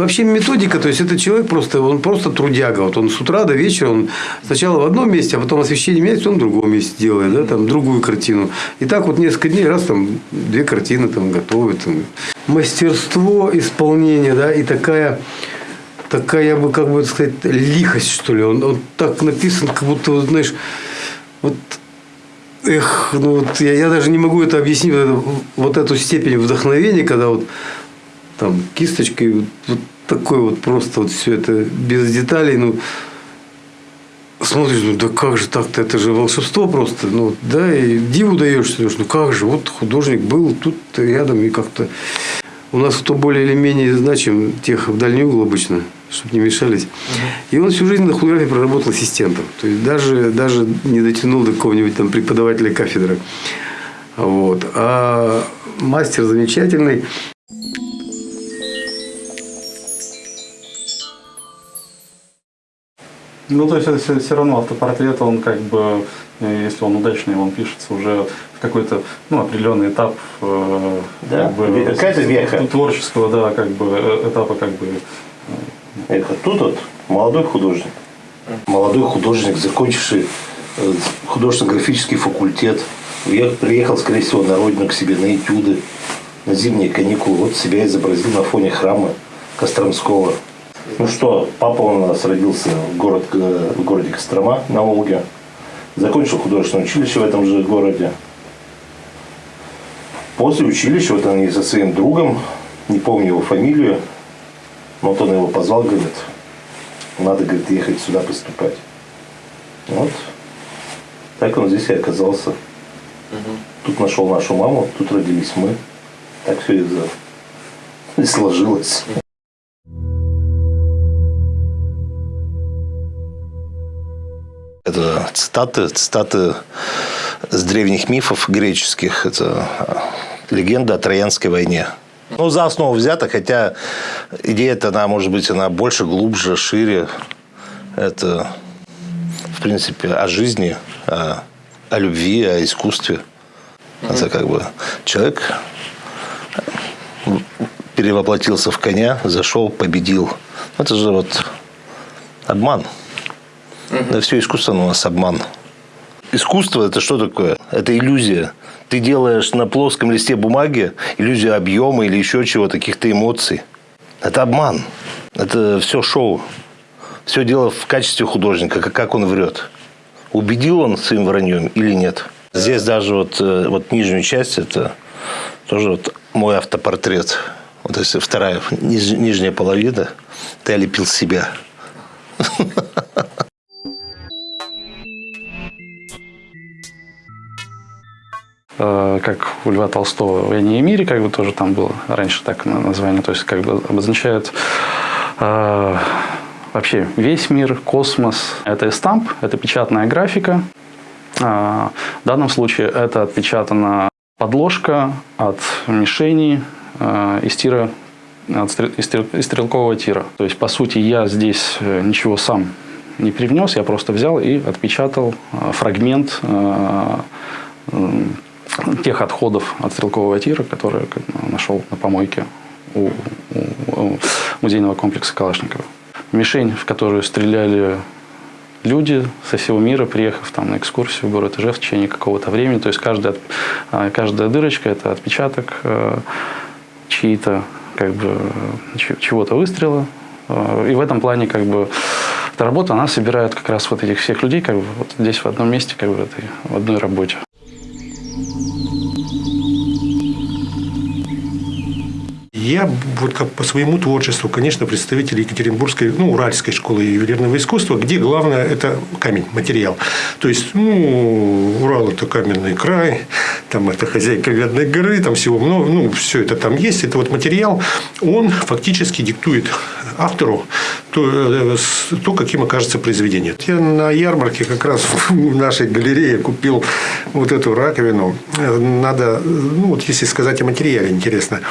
Вообще методика, то есть это человек просто, он просто трудяга. Вот он с утра до вечера, он сначала в одном месте, а потом освещение меняется, он в другом месте делает, да, там другую картину. И так вот несколько дней, раз там две картины там готовит. Там. Мастерство исполнения, да, и такая такая, я бы как бы сказать, лихость, что ли. Он, он так написан, как будто, знаешь, вот Эх, ну вот я, я даже не могу это объяснить, вот, вот эту степень вдохновения, когда вот там кисточкой вот, вот такой вот просто вот все это без деталей, ну смотришь, ну да как же так-то, это же волшебство просто, ну да, и диву даешься, ну как же, вот художник был тут рядом и как-то у нас кто более или менее значим, тех в дальний угол обычно, чтобы не мешались. И он всю жизнь на худографии проработал ассистентом. То есть даже, даже не дотянул до какого-нибудь там преподавателя кафедры. Вот. А мастер замечательный. Ну, то есть, все, все равно автопортрет, он как бы, э, если он удачный, он пишется уже в какой-то, ну, определенный этап э, да? как бы, какая-то веха. творческого, да, как бы, э, этапа, как бы. Это тут вот молодой художник. Молодой художник, закончивший художественно-графический факультет, приехал, скорее всего, на родину к себе на этюды, на зимние каникулы. Вот себя изобразил на фоне храма Костромского. Ну что, папа у нас родился в, город, в городе Кострома на Волге. Закончил художественное училище в этом же городе. После училища вот он со своим другом, не помню его фамилию, но вот он его позвал, говорит, надо, говорит, ехать сюда поступать. Вот. Так он здесь и оказался. Угу. Тут нашел нашу маму, тут родились мы. Так все и сложилось. Это цитаты, цитаты с древних мифов греческих. Это легенда о Троянской войне. Ну, за основу взято, хотя идея-то, она, может быть, она больше, глубже, шире. Это, в принципе, о жизни, о, о любви, о искусстве. Это как бы человек перевоплотился в коня, зашел, победил. Это же вот обман. Да все искусство у нас обман. Искусство это что такое? Это иллюзия. Ты делаешь на плоском листе бумаги иллюзию объема или еще чего-то, каких-то эмоций. Это обман. Это все шоу. Все дело в качестве художника, как он врет. Убедил он своим враньем или нет. Здесь даже вот, э, вот нижнюю часть, это Тоже вот мой автопортрет. Вот если вторая, ниж- нижняя половина, ты олепил себя. как у Льва Толстого в «Войне и мире», как бы тоже там было раньше так на- название, то есть как бы обозначает э, вообще весь мир, космос. Это эстамп, это печатная графика. Э, в данном случае это отпечатана подложка от мишени э, из тира от из стрел- из стрелкового тира. То есть, по сути, я здесь э, ничего сам не привнес, я просто взял и отпечатал э, фрагмент э, тех отходов от стрелкового тира, которые нашел на помойке у, у- у музейного комплекса Калашникова. Мишень, в которую стреляли люди со всего мира, приехав там на экскурсию в город Ижев в течение какого-то времени. То есть каждая, а, каждая дырочка – это отпечаток э, чьи-то, как бы, чего-то выстрела. Э, И в этом плане, как бы, эта работа, она собирает как раз вот этих всех людей, как бы, вот здесь в одном месте, как бы, этой, в одной работе. Я вот как по своему творчеству, конечно, представитель Екатеринбургской, ну, Уральской школы ювелирного искусства, где главное – это камень, материал. То есть, ну, Урал – это каменный край, там это хозяйка Медной горы, там всего много, ну, все это там есть. Это вот материал, он фактически диктует автору то, э, то каким окажется произведение. Я на ярмарке как раз в нашей галерее купил вот эту раковину. Э, Надо, ну, вот если сказать о материале, интересно.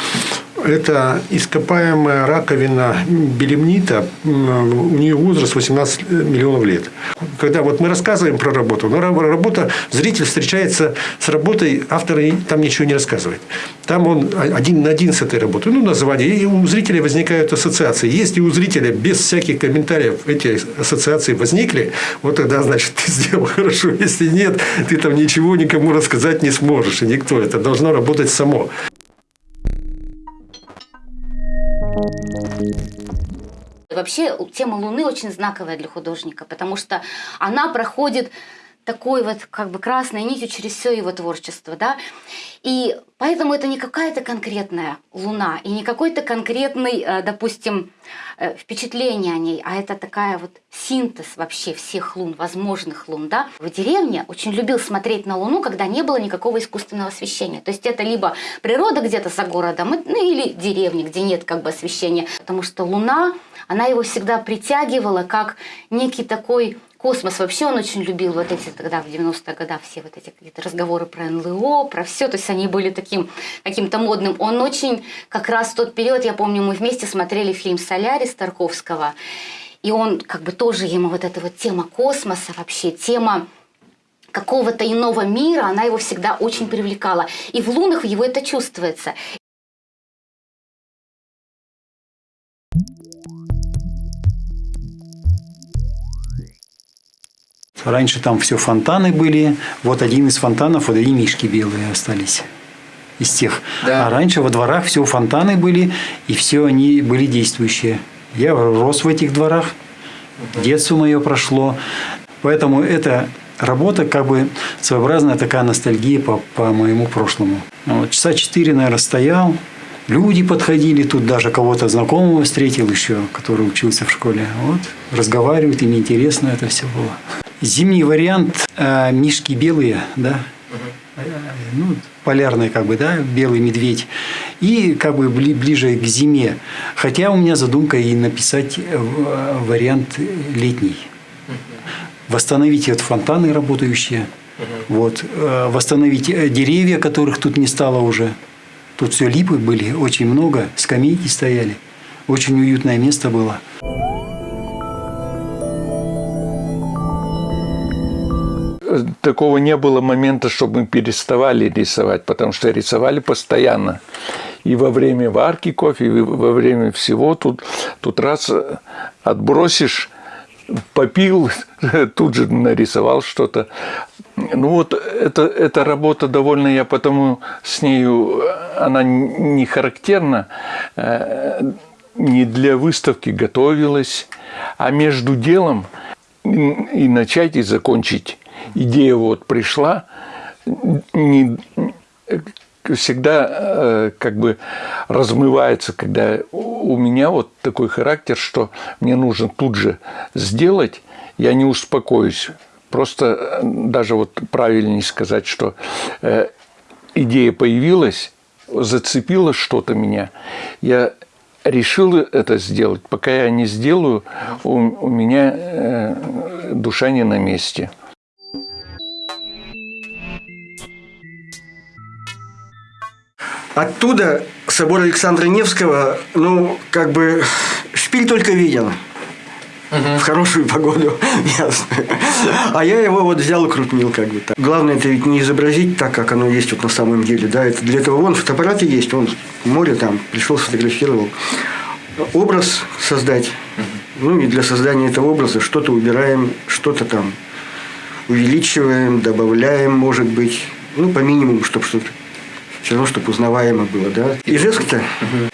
Это ископаемая раковина белемнита. У нее возраст 18 миллионов лет. Когда вот мы рассказываем про работу, но ра- работа, зритель встречается с работой, автор там ничего не рассказывает. Там он один на один с этой работой. Ну, название. И у зрителя возникают ассоциации. Если у зрителя без всяких комментариев эти ассоциации возникли, вот тогда, значит, ты сделал хорошо. Если нет, ты там ничего никому рассказать не сможешь. И никто. Это должно работать само. Вообще тема Луны очень знаковая для художника, потому что она проходит такой вот как бы красной нитью через все его творчество, да, и поэтому это не какая-то конкретная Луна и не какой-то конкретный, э, допустим, э, впечатление о ней, а это такая вот синтез вообще всех лун, возможных лун, да. В деревне очень любил смотреть на Луну, когда не было никакого искусственного освещения, то есть это либо природа где-то за городом, ну или деревня, где нет как бы освещения, потому что Луна, она его всегда притягивала как некий такой космос. Вообще он очень любил вот эти тогда в 90-х годах все вот эти какие-то разговоры про НЛО, про все, то есть они были таким каким-то модным. Он очень, как раз в тот период, я помню, мы вместе смотрели фильм «Солярис» Тарковского, и он как бы тоже ему вот эта вот тема космоса вообще, тема какого-то иного мира, она его всегда очень привлекала. И в лунах его это чувствуется. Раньше там все фонтаны были. Вот один из фонтанов, вот и мишки белые остались из тех. Да. А раньше во дворах все фонтаны были, и все они были действующие. Я рос в этих дворах, детство мое прошло. Поэтому эта работа как бы своеобразная такая ностальгия по, по моему прошлому. Вот, часа четыре, наверное, стоял, люди подходили, тут даже кого-то знакомого встретил еще, который учился в школе. Вот, разговаривают, им интересно это все было. Зимний вариант э, мишки белые, да, Э, ну, полярный как бы, да, белый медведь, и как бы бли- ближе к зиме. Хотя у меня задумка и написать э, в- вариант летний. Восстановить вот фонтаны работающие, вот, э, восстановить э, деревья, которых тут не стало уже. Тут все липы были, очень много, скамейки стояли. Очень уютное место было. Такого не было момента, чтобы мы переставали рисовать, потому что рисовали постоянно. И во время варки кофе, и во время всего тут, тут раз отбросишь, попил, тут же нарисовал что-то. Ну вот это, эта работа довольно, я потому с нею, она не характерна, э, не для выставки готовилась, а между делом и начать, и закончить. Идея вот пришла, не, всегда э, как бы размывается, когда у меня вот такой характер, что мне нужно тут же сделать, я не успокоюсь. Просто э, даже вот правильнее сказать, что э, идея появилась, зацепило что-то меня, я решил это сделать. Пока я не сделаю, у, у меня э, душа не на месте. Оттуда собор Александра Невского, ну, как бы, шпиль только виден. В хорошую погоду, ясно. А я его вот взял и крутнил как бы так. Главное это ведь не изобразить так, как оно есть вот на самом деле. Да, это для этого вон фотоаппараты есть, он море там, пришел, сфотографировал. Образ создать. Ну и для создания этого образа что-то убираем, что-то там увеличиваем, добавляем, может быть. Ну, по минимуму, чтобы что-то все равно, чтобы узнаваемо было, да. Ижевск-то,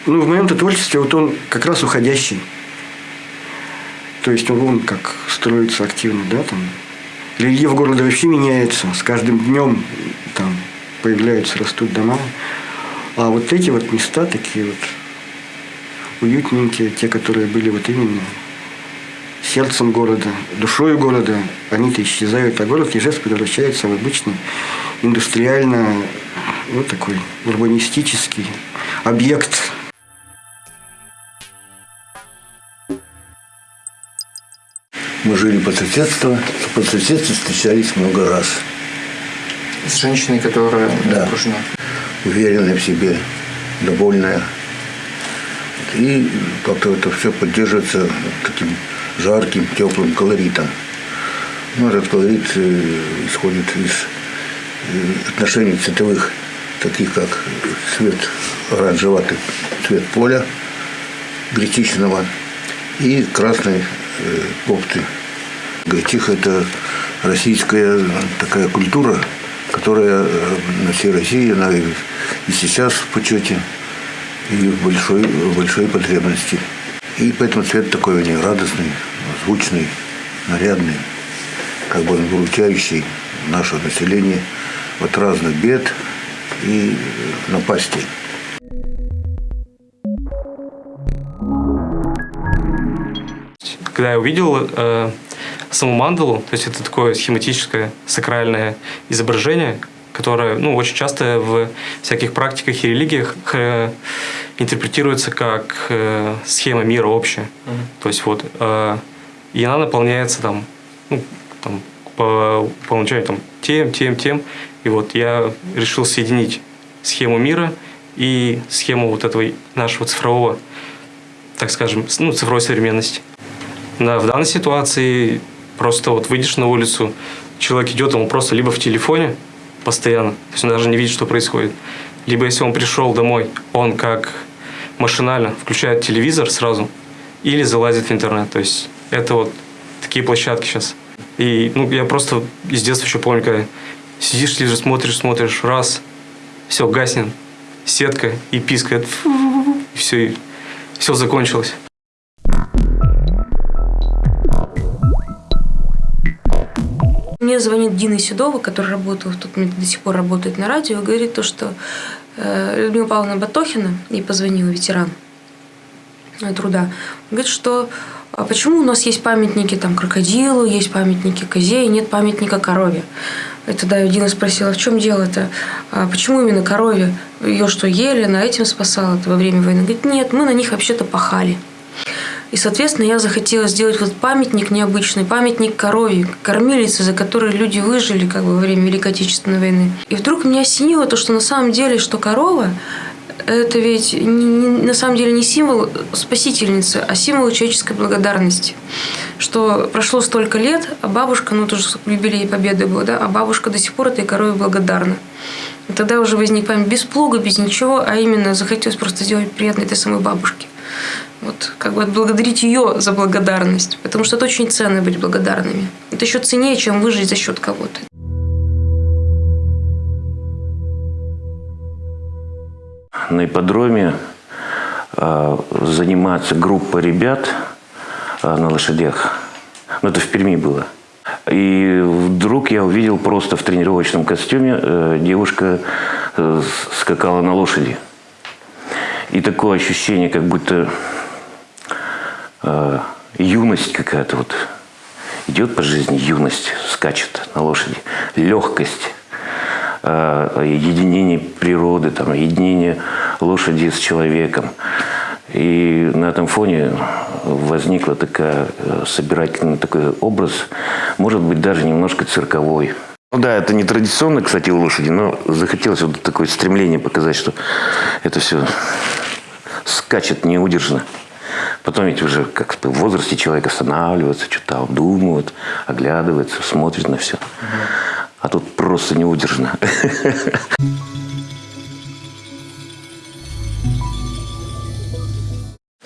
ну, в моем-то творчестве вот он как раз уходящий. То есть он, он как строится активно, да, там. Рельеф города вообще меняется. С каждым днем там появляются, растут дома. А вот эти вот места такие вот уютненькие, те, которые были вот именно сердцем города, душой города, они-то исчезают, а город Ижевск превращается в обычный индустриально, вот такой урбанистический объект Мы жили по соседству, по соседству встречались много раз. С женщиной, которая да. окружена. Уверенная в себе, довольная. И как-то это все поддерживается таким жарким, теплым колоритом. Ну, этот колорит э, исходит из э, отношений цветовых, таких как цвет оранжеватый, цвет поля гречичного и красной э, кофты. Гречиха – это российская такая культура, которая на всей России, она и сейчас в почете, и в большой, в большой потребности. И поэтому цвет такой у нее радостный, звучный, нарядный, как бы он выручающий наше население от разных бед и напастей. Когда я увидел э, саму мандалу, то есть это такое схематическое сакральное изображение, которое ну, очень часто в всяких практиках и религиях э, интерпретируется как э, схема мира общая. Mm-hmm. То есть вот, э, и она наполняется там, ну, там по, по умолчанию там, тем, тем, тем. И вот я решил соединить схему мира и схему вот этого нашего цифрового, так скажем, ну, цифровой современности. Да, в данной ситуации просто вот выйдешь на улицу, человек идет, он просто либо в телефоне постоянно, то есть он даже не видит, что происходит, либо если он пришел домой, он как машинально включает телевизор сразу или залазит в интернет. То есть это вот такие площадки сейчас. И ну, я просто из детства еще помню, когда сидишь, лежишь, смотришь, смотришь, раз, все, гаснет, сетка и пискает, и все, и все закончилось. Мне звонит Дина Седова, в тот момент, до сих пор работает на радио, говорит то, что э, Людмила Павловна Батохина, ей позвонила ветеран э, труда, говорит, что а почему у нас есть памятники там крокодилу, есть памятники козе, и нет памятника корове? И тогда Дина спросила, в чем дело-то? А почему именно корове? Ее что, ели, она этим спасала во время войны? Говорит, нет, мы на них вообще-то пахали. И, соответственно, я захотела сделать вот памятник необычный, памятник корове, кормилице, за которой люди выжили как бы во время Великой Отечественной войны. И вдруг меня осенило то, что на самом деле, что корова это ведь не, не, на самом деле не символ спасительницы, а символ человеческой благодарности. Что прошло столько лет, а бабушка, ну тоже юбилей Победы был, да, а бабушка до сих пор этой корове благодарна. И тогда уже возник память без плуга, без ничего, а именно захотелось просто сделать приятно этой самой бабушке. Вот, как бы отблагодарить ее за благодарность. Потому что это очень ценно быть благодарными. Это еще ценнее, чем выжить за счет кого-то. На ипподроме э, занимается группа ребят э, на лошадях. Ну, это в Перми было. И вдруг я увидел просто в тренировочном костюме э, девушка скакала на лошади. И такое ощущение, как будто юность какая-то вот идет по жизни, юность скачет на лошади, легкость, единение природы, там, единение лошади с человеком. И на этом фоне возникла такая э, собирательный такой образ, может быть, даже немножко цирковой. Ну да, это не традиционно, кстати, у лошади, но захотелось вот такое стремление показать, что это все скачет неудержно. Потом ведь уже как в возрасте человек останавливается, что-то обдумывает, оглядывается, смотрит на все. А тут просто неудержно.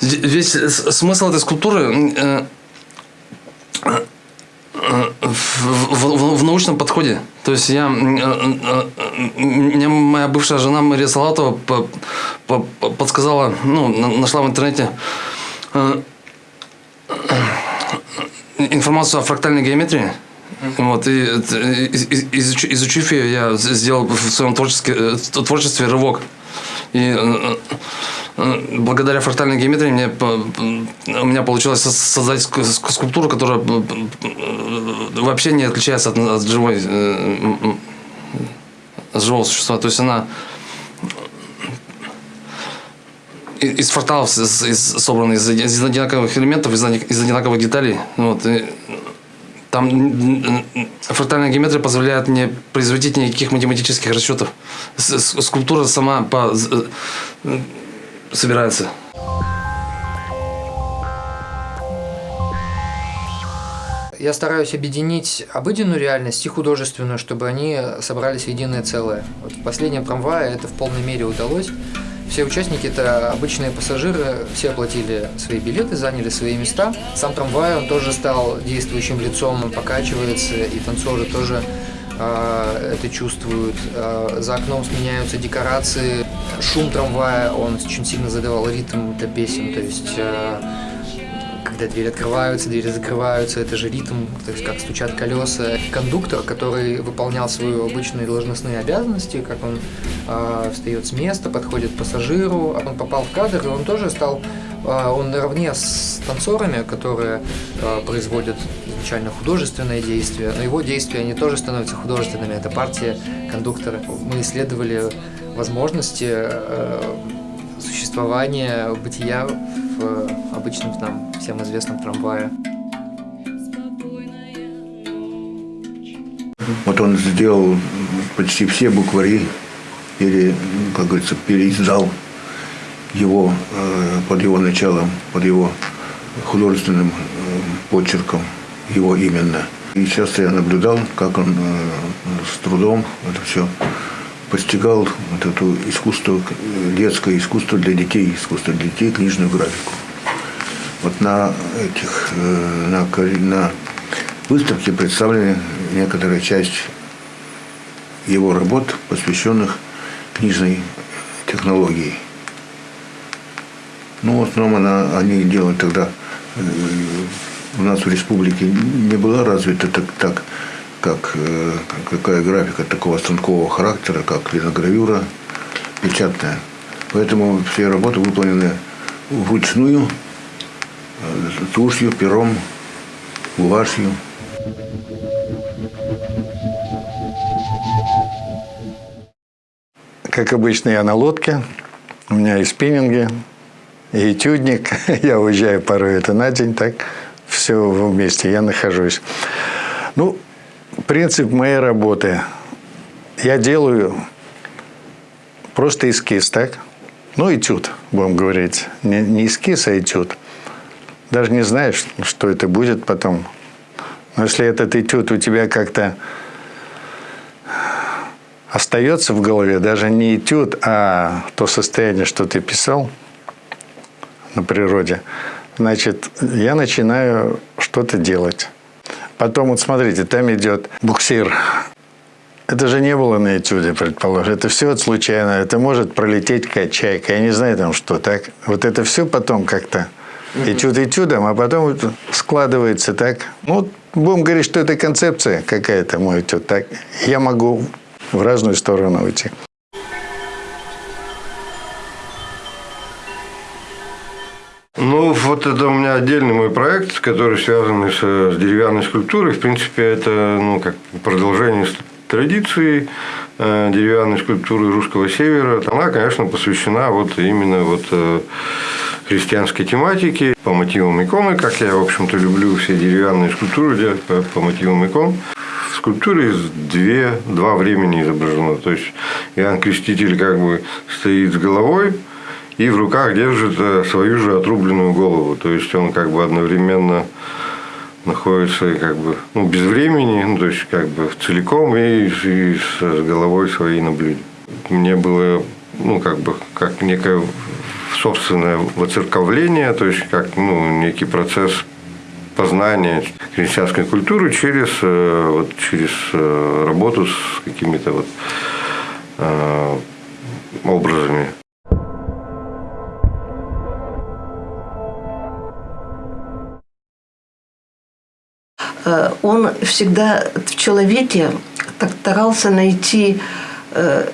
Весь смысл этой скульптуры э, в, в, в научном подходе. То есть я, мне моя бывшая жена Мария Салатова подсказала, ну, нашла в интернете э, информацию о фрактальной геометрии. Вот, и изучив ее, я сделал в своем творчестве, э, творчестве рывок. И благодаря фрактальной геометрии мне, у меня получилось создать скульптуру, которая вообще не отличается от, от живой от живого существа. То есть она из фракталов из, из, из, из одинаковых элементов, из, из одинаковых деталей. Вот, и там фрактальная геометрия позволяет не производить никаких математических расчетов. Скульптура сама по, собирается. Я стараюсь объединить обыденную реальность и художественную, чтобы они собрались в единое целое. Вот последнем трамвае это в полной мере удалось. Все участники – это обычные пассажиры, все оплатили свои билеты, заняли свои места. Сам трамвай, он тоже стал действующим лицом, он покачивается, и танцоры тоже э, это чувствуют. Э, за окном сменяются декорации, шум трамвая, он очень сильно задавал ритм для песен, то есть э, когда двери открываются, двери закрываются, это же ритм, то есть как стучат колеса. Кондуктор, который выполнял свои обычные должностные обязанности, как он э, встает с места, подходит к пассажиру, он попал в кадр, и он тоже стал, э, он наравне с танцорами, которые э, производят изначально художественное действие, но его действия, они тоже становятся художественными, это партия кондуктора. Мы исследовали возможности э, существования бытия в обычном нам всем известном трамвае. Вот он сделал почти все буквари, или, как говорится, переиздал его э, под его началом, под его художественным э, почерком, его именно. И сейчас я наблюдал, как он э, с трудом это все постигал вот это искусство, детское искусство для детей, искусство для детей, книжную графику. Вот на этих, э, на, на выставке представлены некоторая часть его работ, посвященных книжной технологии. Ну, в основном она, они делают тогда, э, у нас в республике не была развита так, так как э, какая графика такого станкового характера, как линогравюра печатная. Поэтому все работы выполнены вручную, э, тушью, пером, гуашью. Как обычно, я на лодке, у меня и спиннинги, и этюдник. Я уезжаю порой это на день, так все вместе, я нахожусь. Ну, принцип моей работы. Я делаю просто эскиз, так? Ну, этюд, будем говорить. Не, не эскиз, а этюд. Даже не знаешь, что это будет потом. Но если этот этюд у тебя как-то остается в голове, даже не этюд, а то состояние, что ты писал на природе, значит, я начинаю что-то делать. Потом, вот смотрите, там идет буксир. Это же не было на этюде, предположим. Это все вот случайно. Это может пролететь какая чайка. Я не знаю там что. Так? Вот это все потом как-то этюд этюдом, а потом складывается так. Ну, будем говорить, что это концепция какая-то мой этюд. Так? Я могу в разную сторону уйти. Вот это у меня отдельный мой проект, который связан с, с деревянной скульптурой. В принципе, это ну, как продолжение традиции э, деревянной скульптуры русского севера. Она, конечно, посвящена вот именно вот э, христианской тематике по мотивам иконы, как я, в общем-то, люблю все деревянные скульптуры по, по мотивам икон. В скульптуре две, два времени изображено. То есть Иоанн Креститель как бы стоит с головой, и в руках держит э, свою же отрубленную голову. То есть он как бы одновременно находится как бы ну, без времени, ну, то есть как бы целиком и, и с, головой своей на. Мне было ну, как бы как некое собственное воцерковление, то есть как ну, некий процесс познания христианской культуры через, э, вот, через э, работу с какими-то вот, образами. Он всегда в человеке так старался найти э,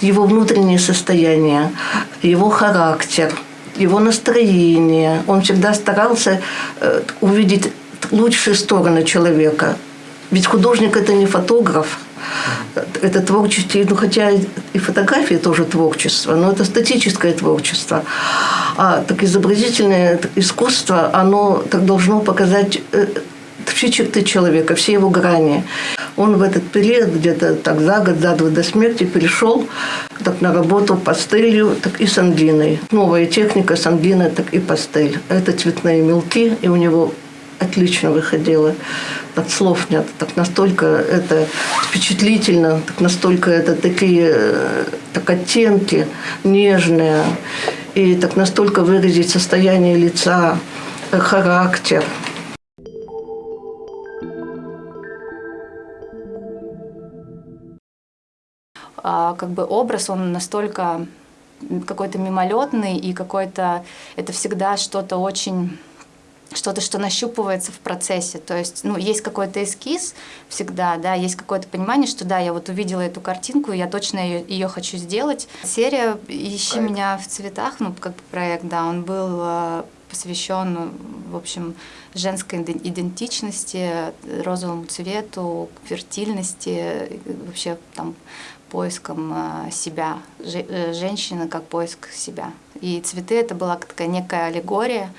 его внутреннее состояние, его характер, его настроение. Он всегда старался э, увидеть лучшие стороны человека. Ведь художник – это не фотограф, это творчество, ну хотя и фотографии тоже творчество, но это статическое творчество. А так изобразительное искусство, оно так должно показать все черты человека, все его грани. Он в этот период, где-то так за год, за два до смерти, перешел так, на работу пастелью, так и сангиной. Новая техника сангина, так и пастель. Это цветные мелки, и у него отлично выходило. Так слов нет. Так настолько это впечатлительно, так настолько это такие так оттенки нежные. И так настолько выразить состояние лица, характер – как бы образ, он настолько какой-то мимолетный и какой-то, это всегда что-то очень что-то, что нащупывается в процессе. То есть, ну, есть какой-то эскиз всегда, да, есть какое-то понимание, что да, я вот увидела эту картинку, я точно ее, ее хочу сделать. Серия «Ищи проект. меня в цветах», ну, как бы проект, да, он был э, посвящен, в общем, женской идентичности, розовому цвету, фертильности, вообще там поиском э, себя, э, женщины как поиск себя. И цветы это была такая некая аллегория,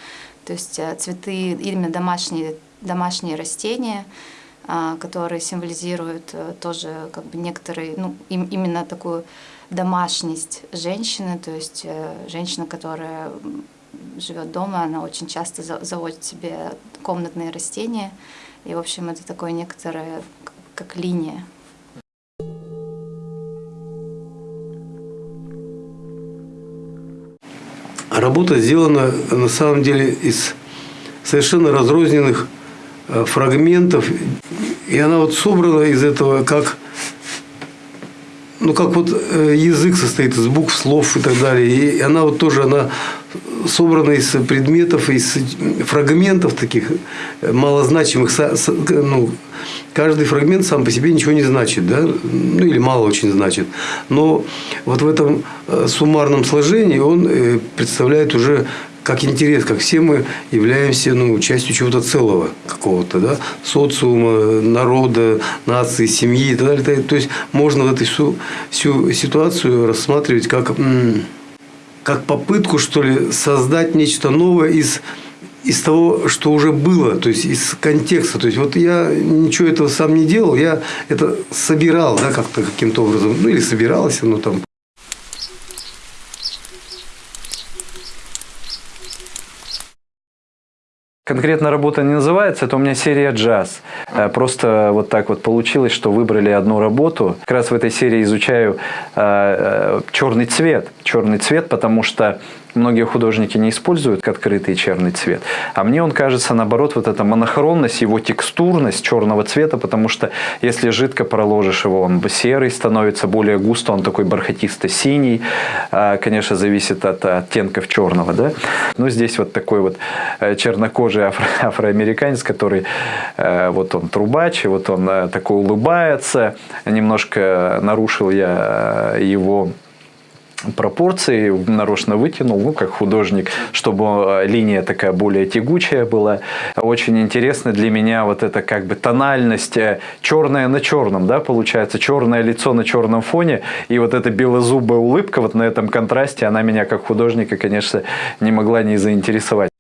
то есть э, цветы именно домашние, домашние растения, которые символизируют тоже как бы некоторые, ну, им, именно такую домашность женщины, то есть женщина, которая живет дома, она очень часто заводит себе комнатные растения, и, в общем, это такое некоторое, как линия Работа сделана на самом деле из совершенно разрозненных э, фрагментов, и она вот собрана из этого как ну как вот э, язык состоит из букв, слов и так далее, и она вот тоже она собрана из предметов, из фрагментов таких э, малозначимых, ну, каждый фрагмент сам по себе ничего не значит, да? ну или мало очень значит. Но вот в этом э, суммарном сложении он э, представляет уже как интерес, как все мы являемся ну, частью чего-то целого какого-то, да, социума, народа, нации, семьи и так далее. То есть можно вот эту всю, всю ситуацию рассматривать как, как попытку, что ли, создать нечто новое из из того, что уже было, то есть из контекста. То есть вот я ничего этого сам не делал, я это собирал, да, как-то каким-то образом, ну или собирался, ну там. Конкретно работа не называется, это у меня серия джаз. Э, просто вот так вот получилось, что выбрали одну работу. Как раз в этой серии изучаю э, э, черный цвет. Черный цвет, потому что многие художники не используют открытый черный цвет. А мне он кажется, наоборот, вот эта монохронность, его текстурность черного цвета, потому что если жидко проложишь его, он серый становится, более густо, он такой бархатисто-синий. А, конечно, зависит от оттенков черного. Да? Но здесь вот такой вот э, чернокожий афро афроамериканец, который э, вот он трубач, и вот он э, такой улыбается. Немножко нарушил я его пропорции нарочно вытянул, ну, как художник, чтобы э, линия такая более тягучая была. Очень интересно для меня вот эта как бы тональность э, черное на черном, да, получается, черное лицо на черном фоне, и вот эта белозубая улыбка вот на этом контрасте, она меня как художника, конечно, не могла не заинтересовать.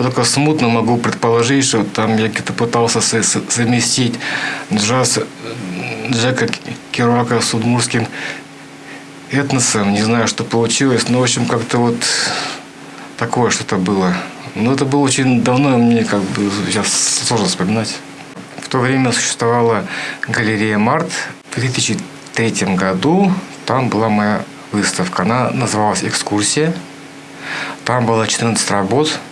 Только смутно могу предположить, что там я где-то пытался совместить джаз Джека Керуака с удмурским этносом. Не знаю, что получилось, но, в общем, как-то вот такое что-то было. Но это было очень давно, мне как бы сейчас сложно вспоминать. В то время существовала галерея «Март». В 2003 году там была моя выставка. Она называлась «Экскурсия». Там было 14 работ –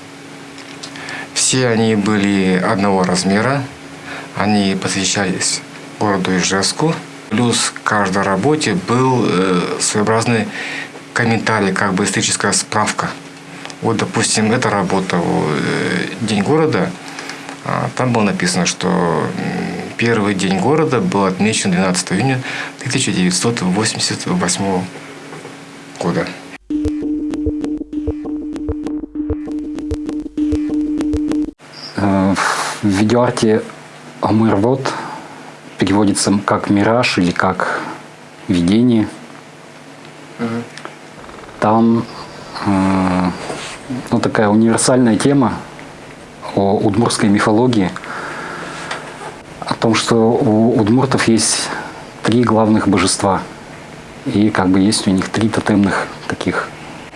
все они были одного размера, они посвящались городу Ижевску. Плюс к каждой работе был э, своеобразный комментарий, как бы историческая справка. Вот, допустим, эта работа э, «День города», а, там было написано, что первый день города был отмечен 12 июня 1988 года. В видеоарте Амырвод переводится как «мираж» или как «видение». Там э, ну, такая универсальная тема о удмуртской мифологии, о том, что у удмуртов есть три главных божества. И как бы есть у них три тотемных таких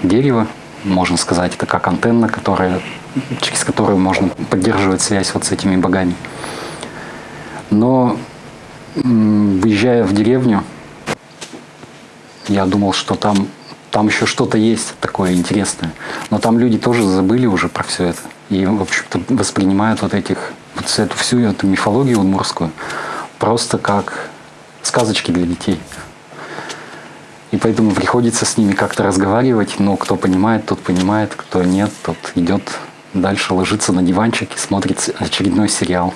дерева, можно сказать, это как антенна, которая через которую можно поддерживать связь вот с этими богами. Но выезжая в деревню, я думал, что там, там еще что-то есть такое интересное. Но там люди тоже забыли уже про все это. И, в общем-то, воспринимают вот этих, вот эту всю эту мифологию удмурскую просто как сказочки для детей. И поэтому приходится с ними как-то разговаривать, но кто понимает, тот понимает, кто нет, тот идет дальше ложится на диванчик и смотрит очередной сериал.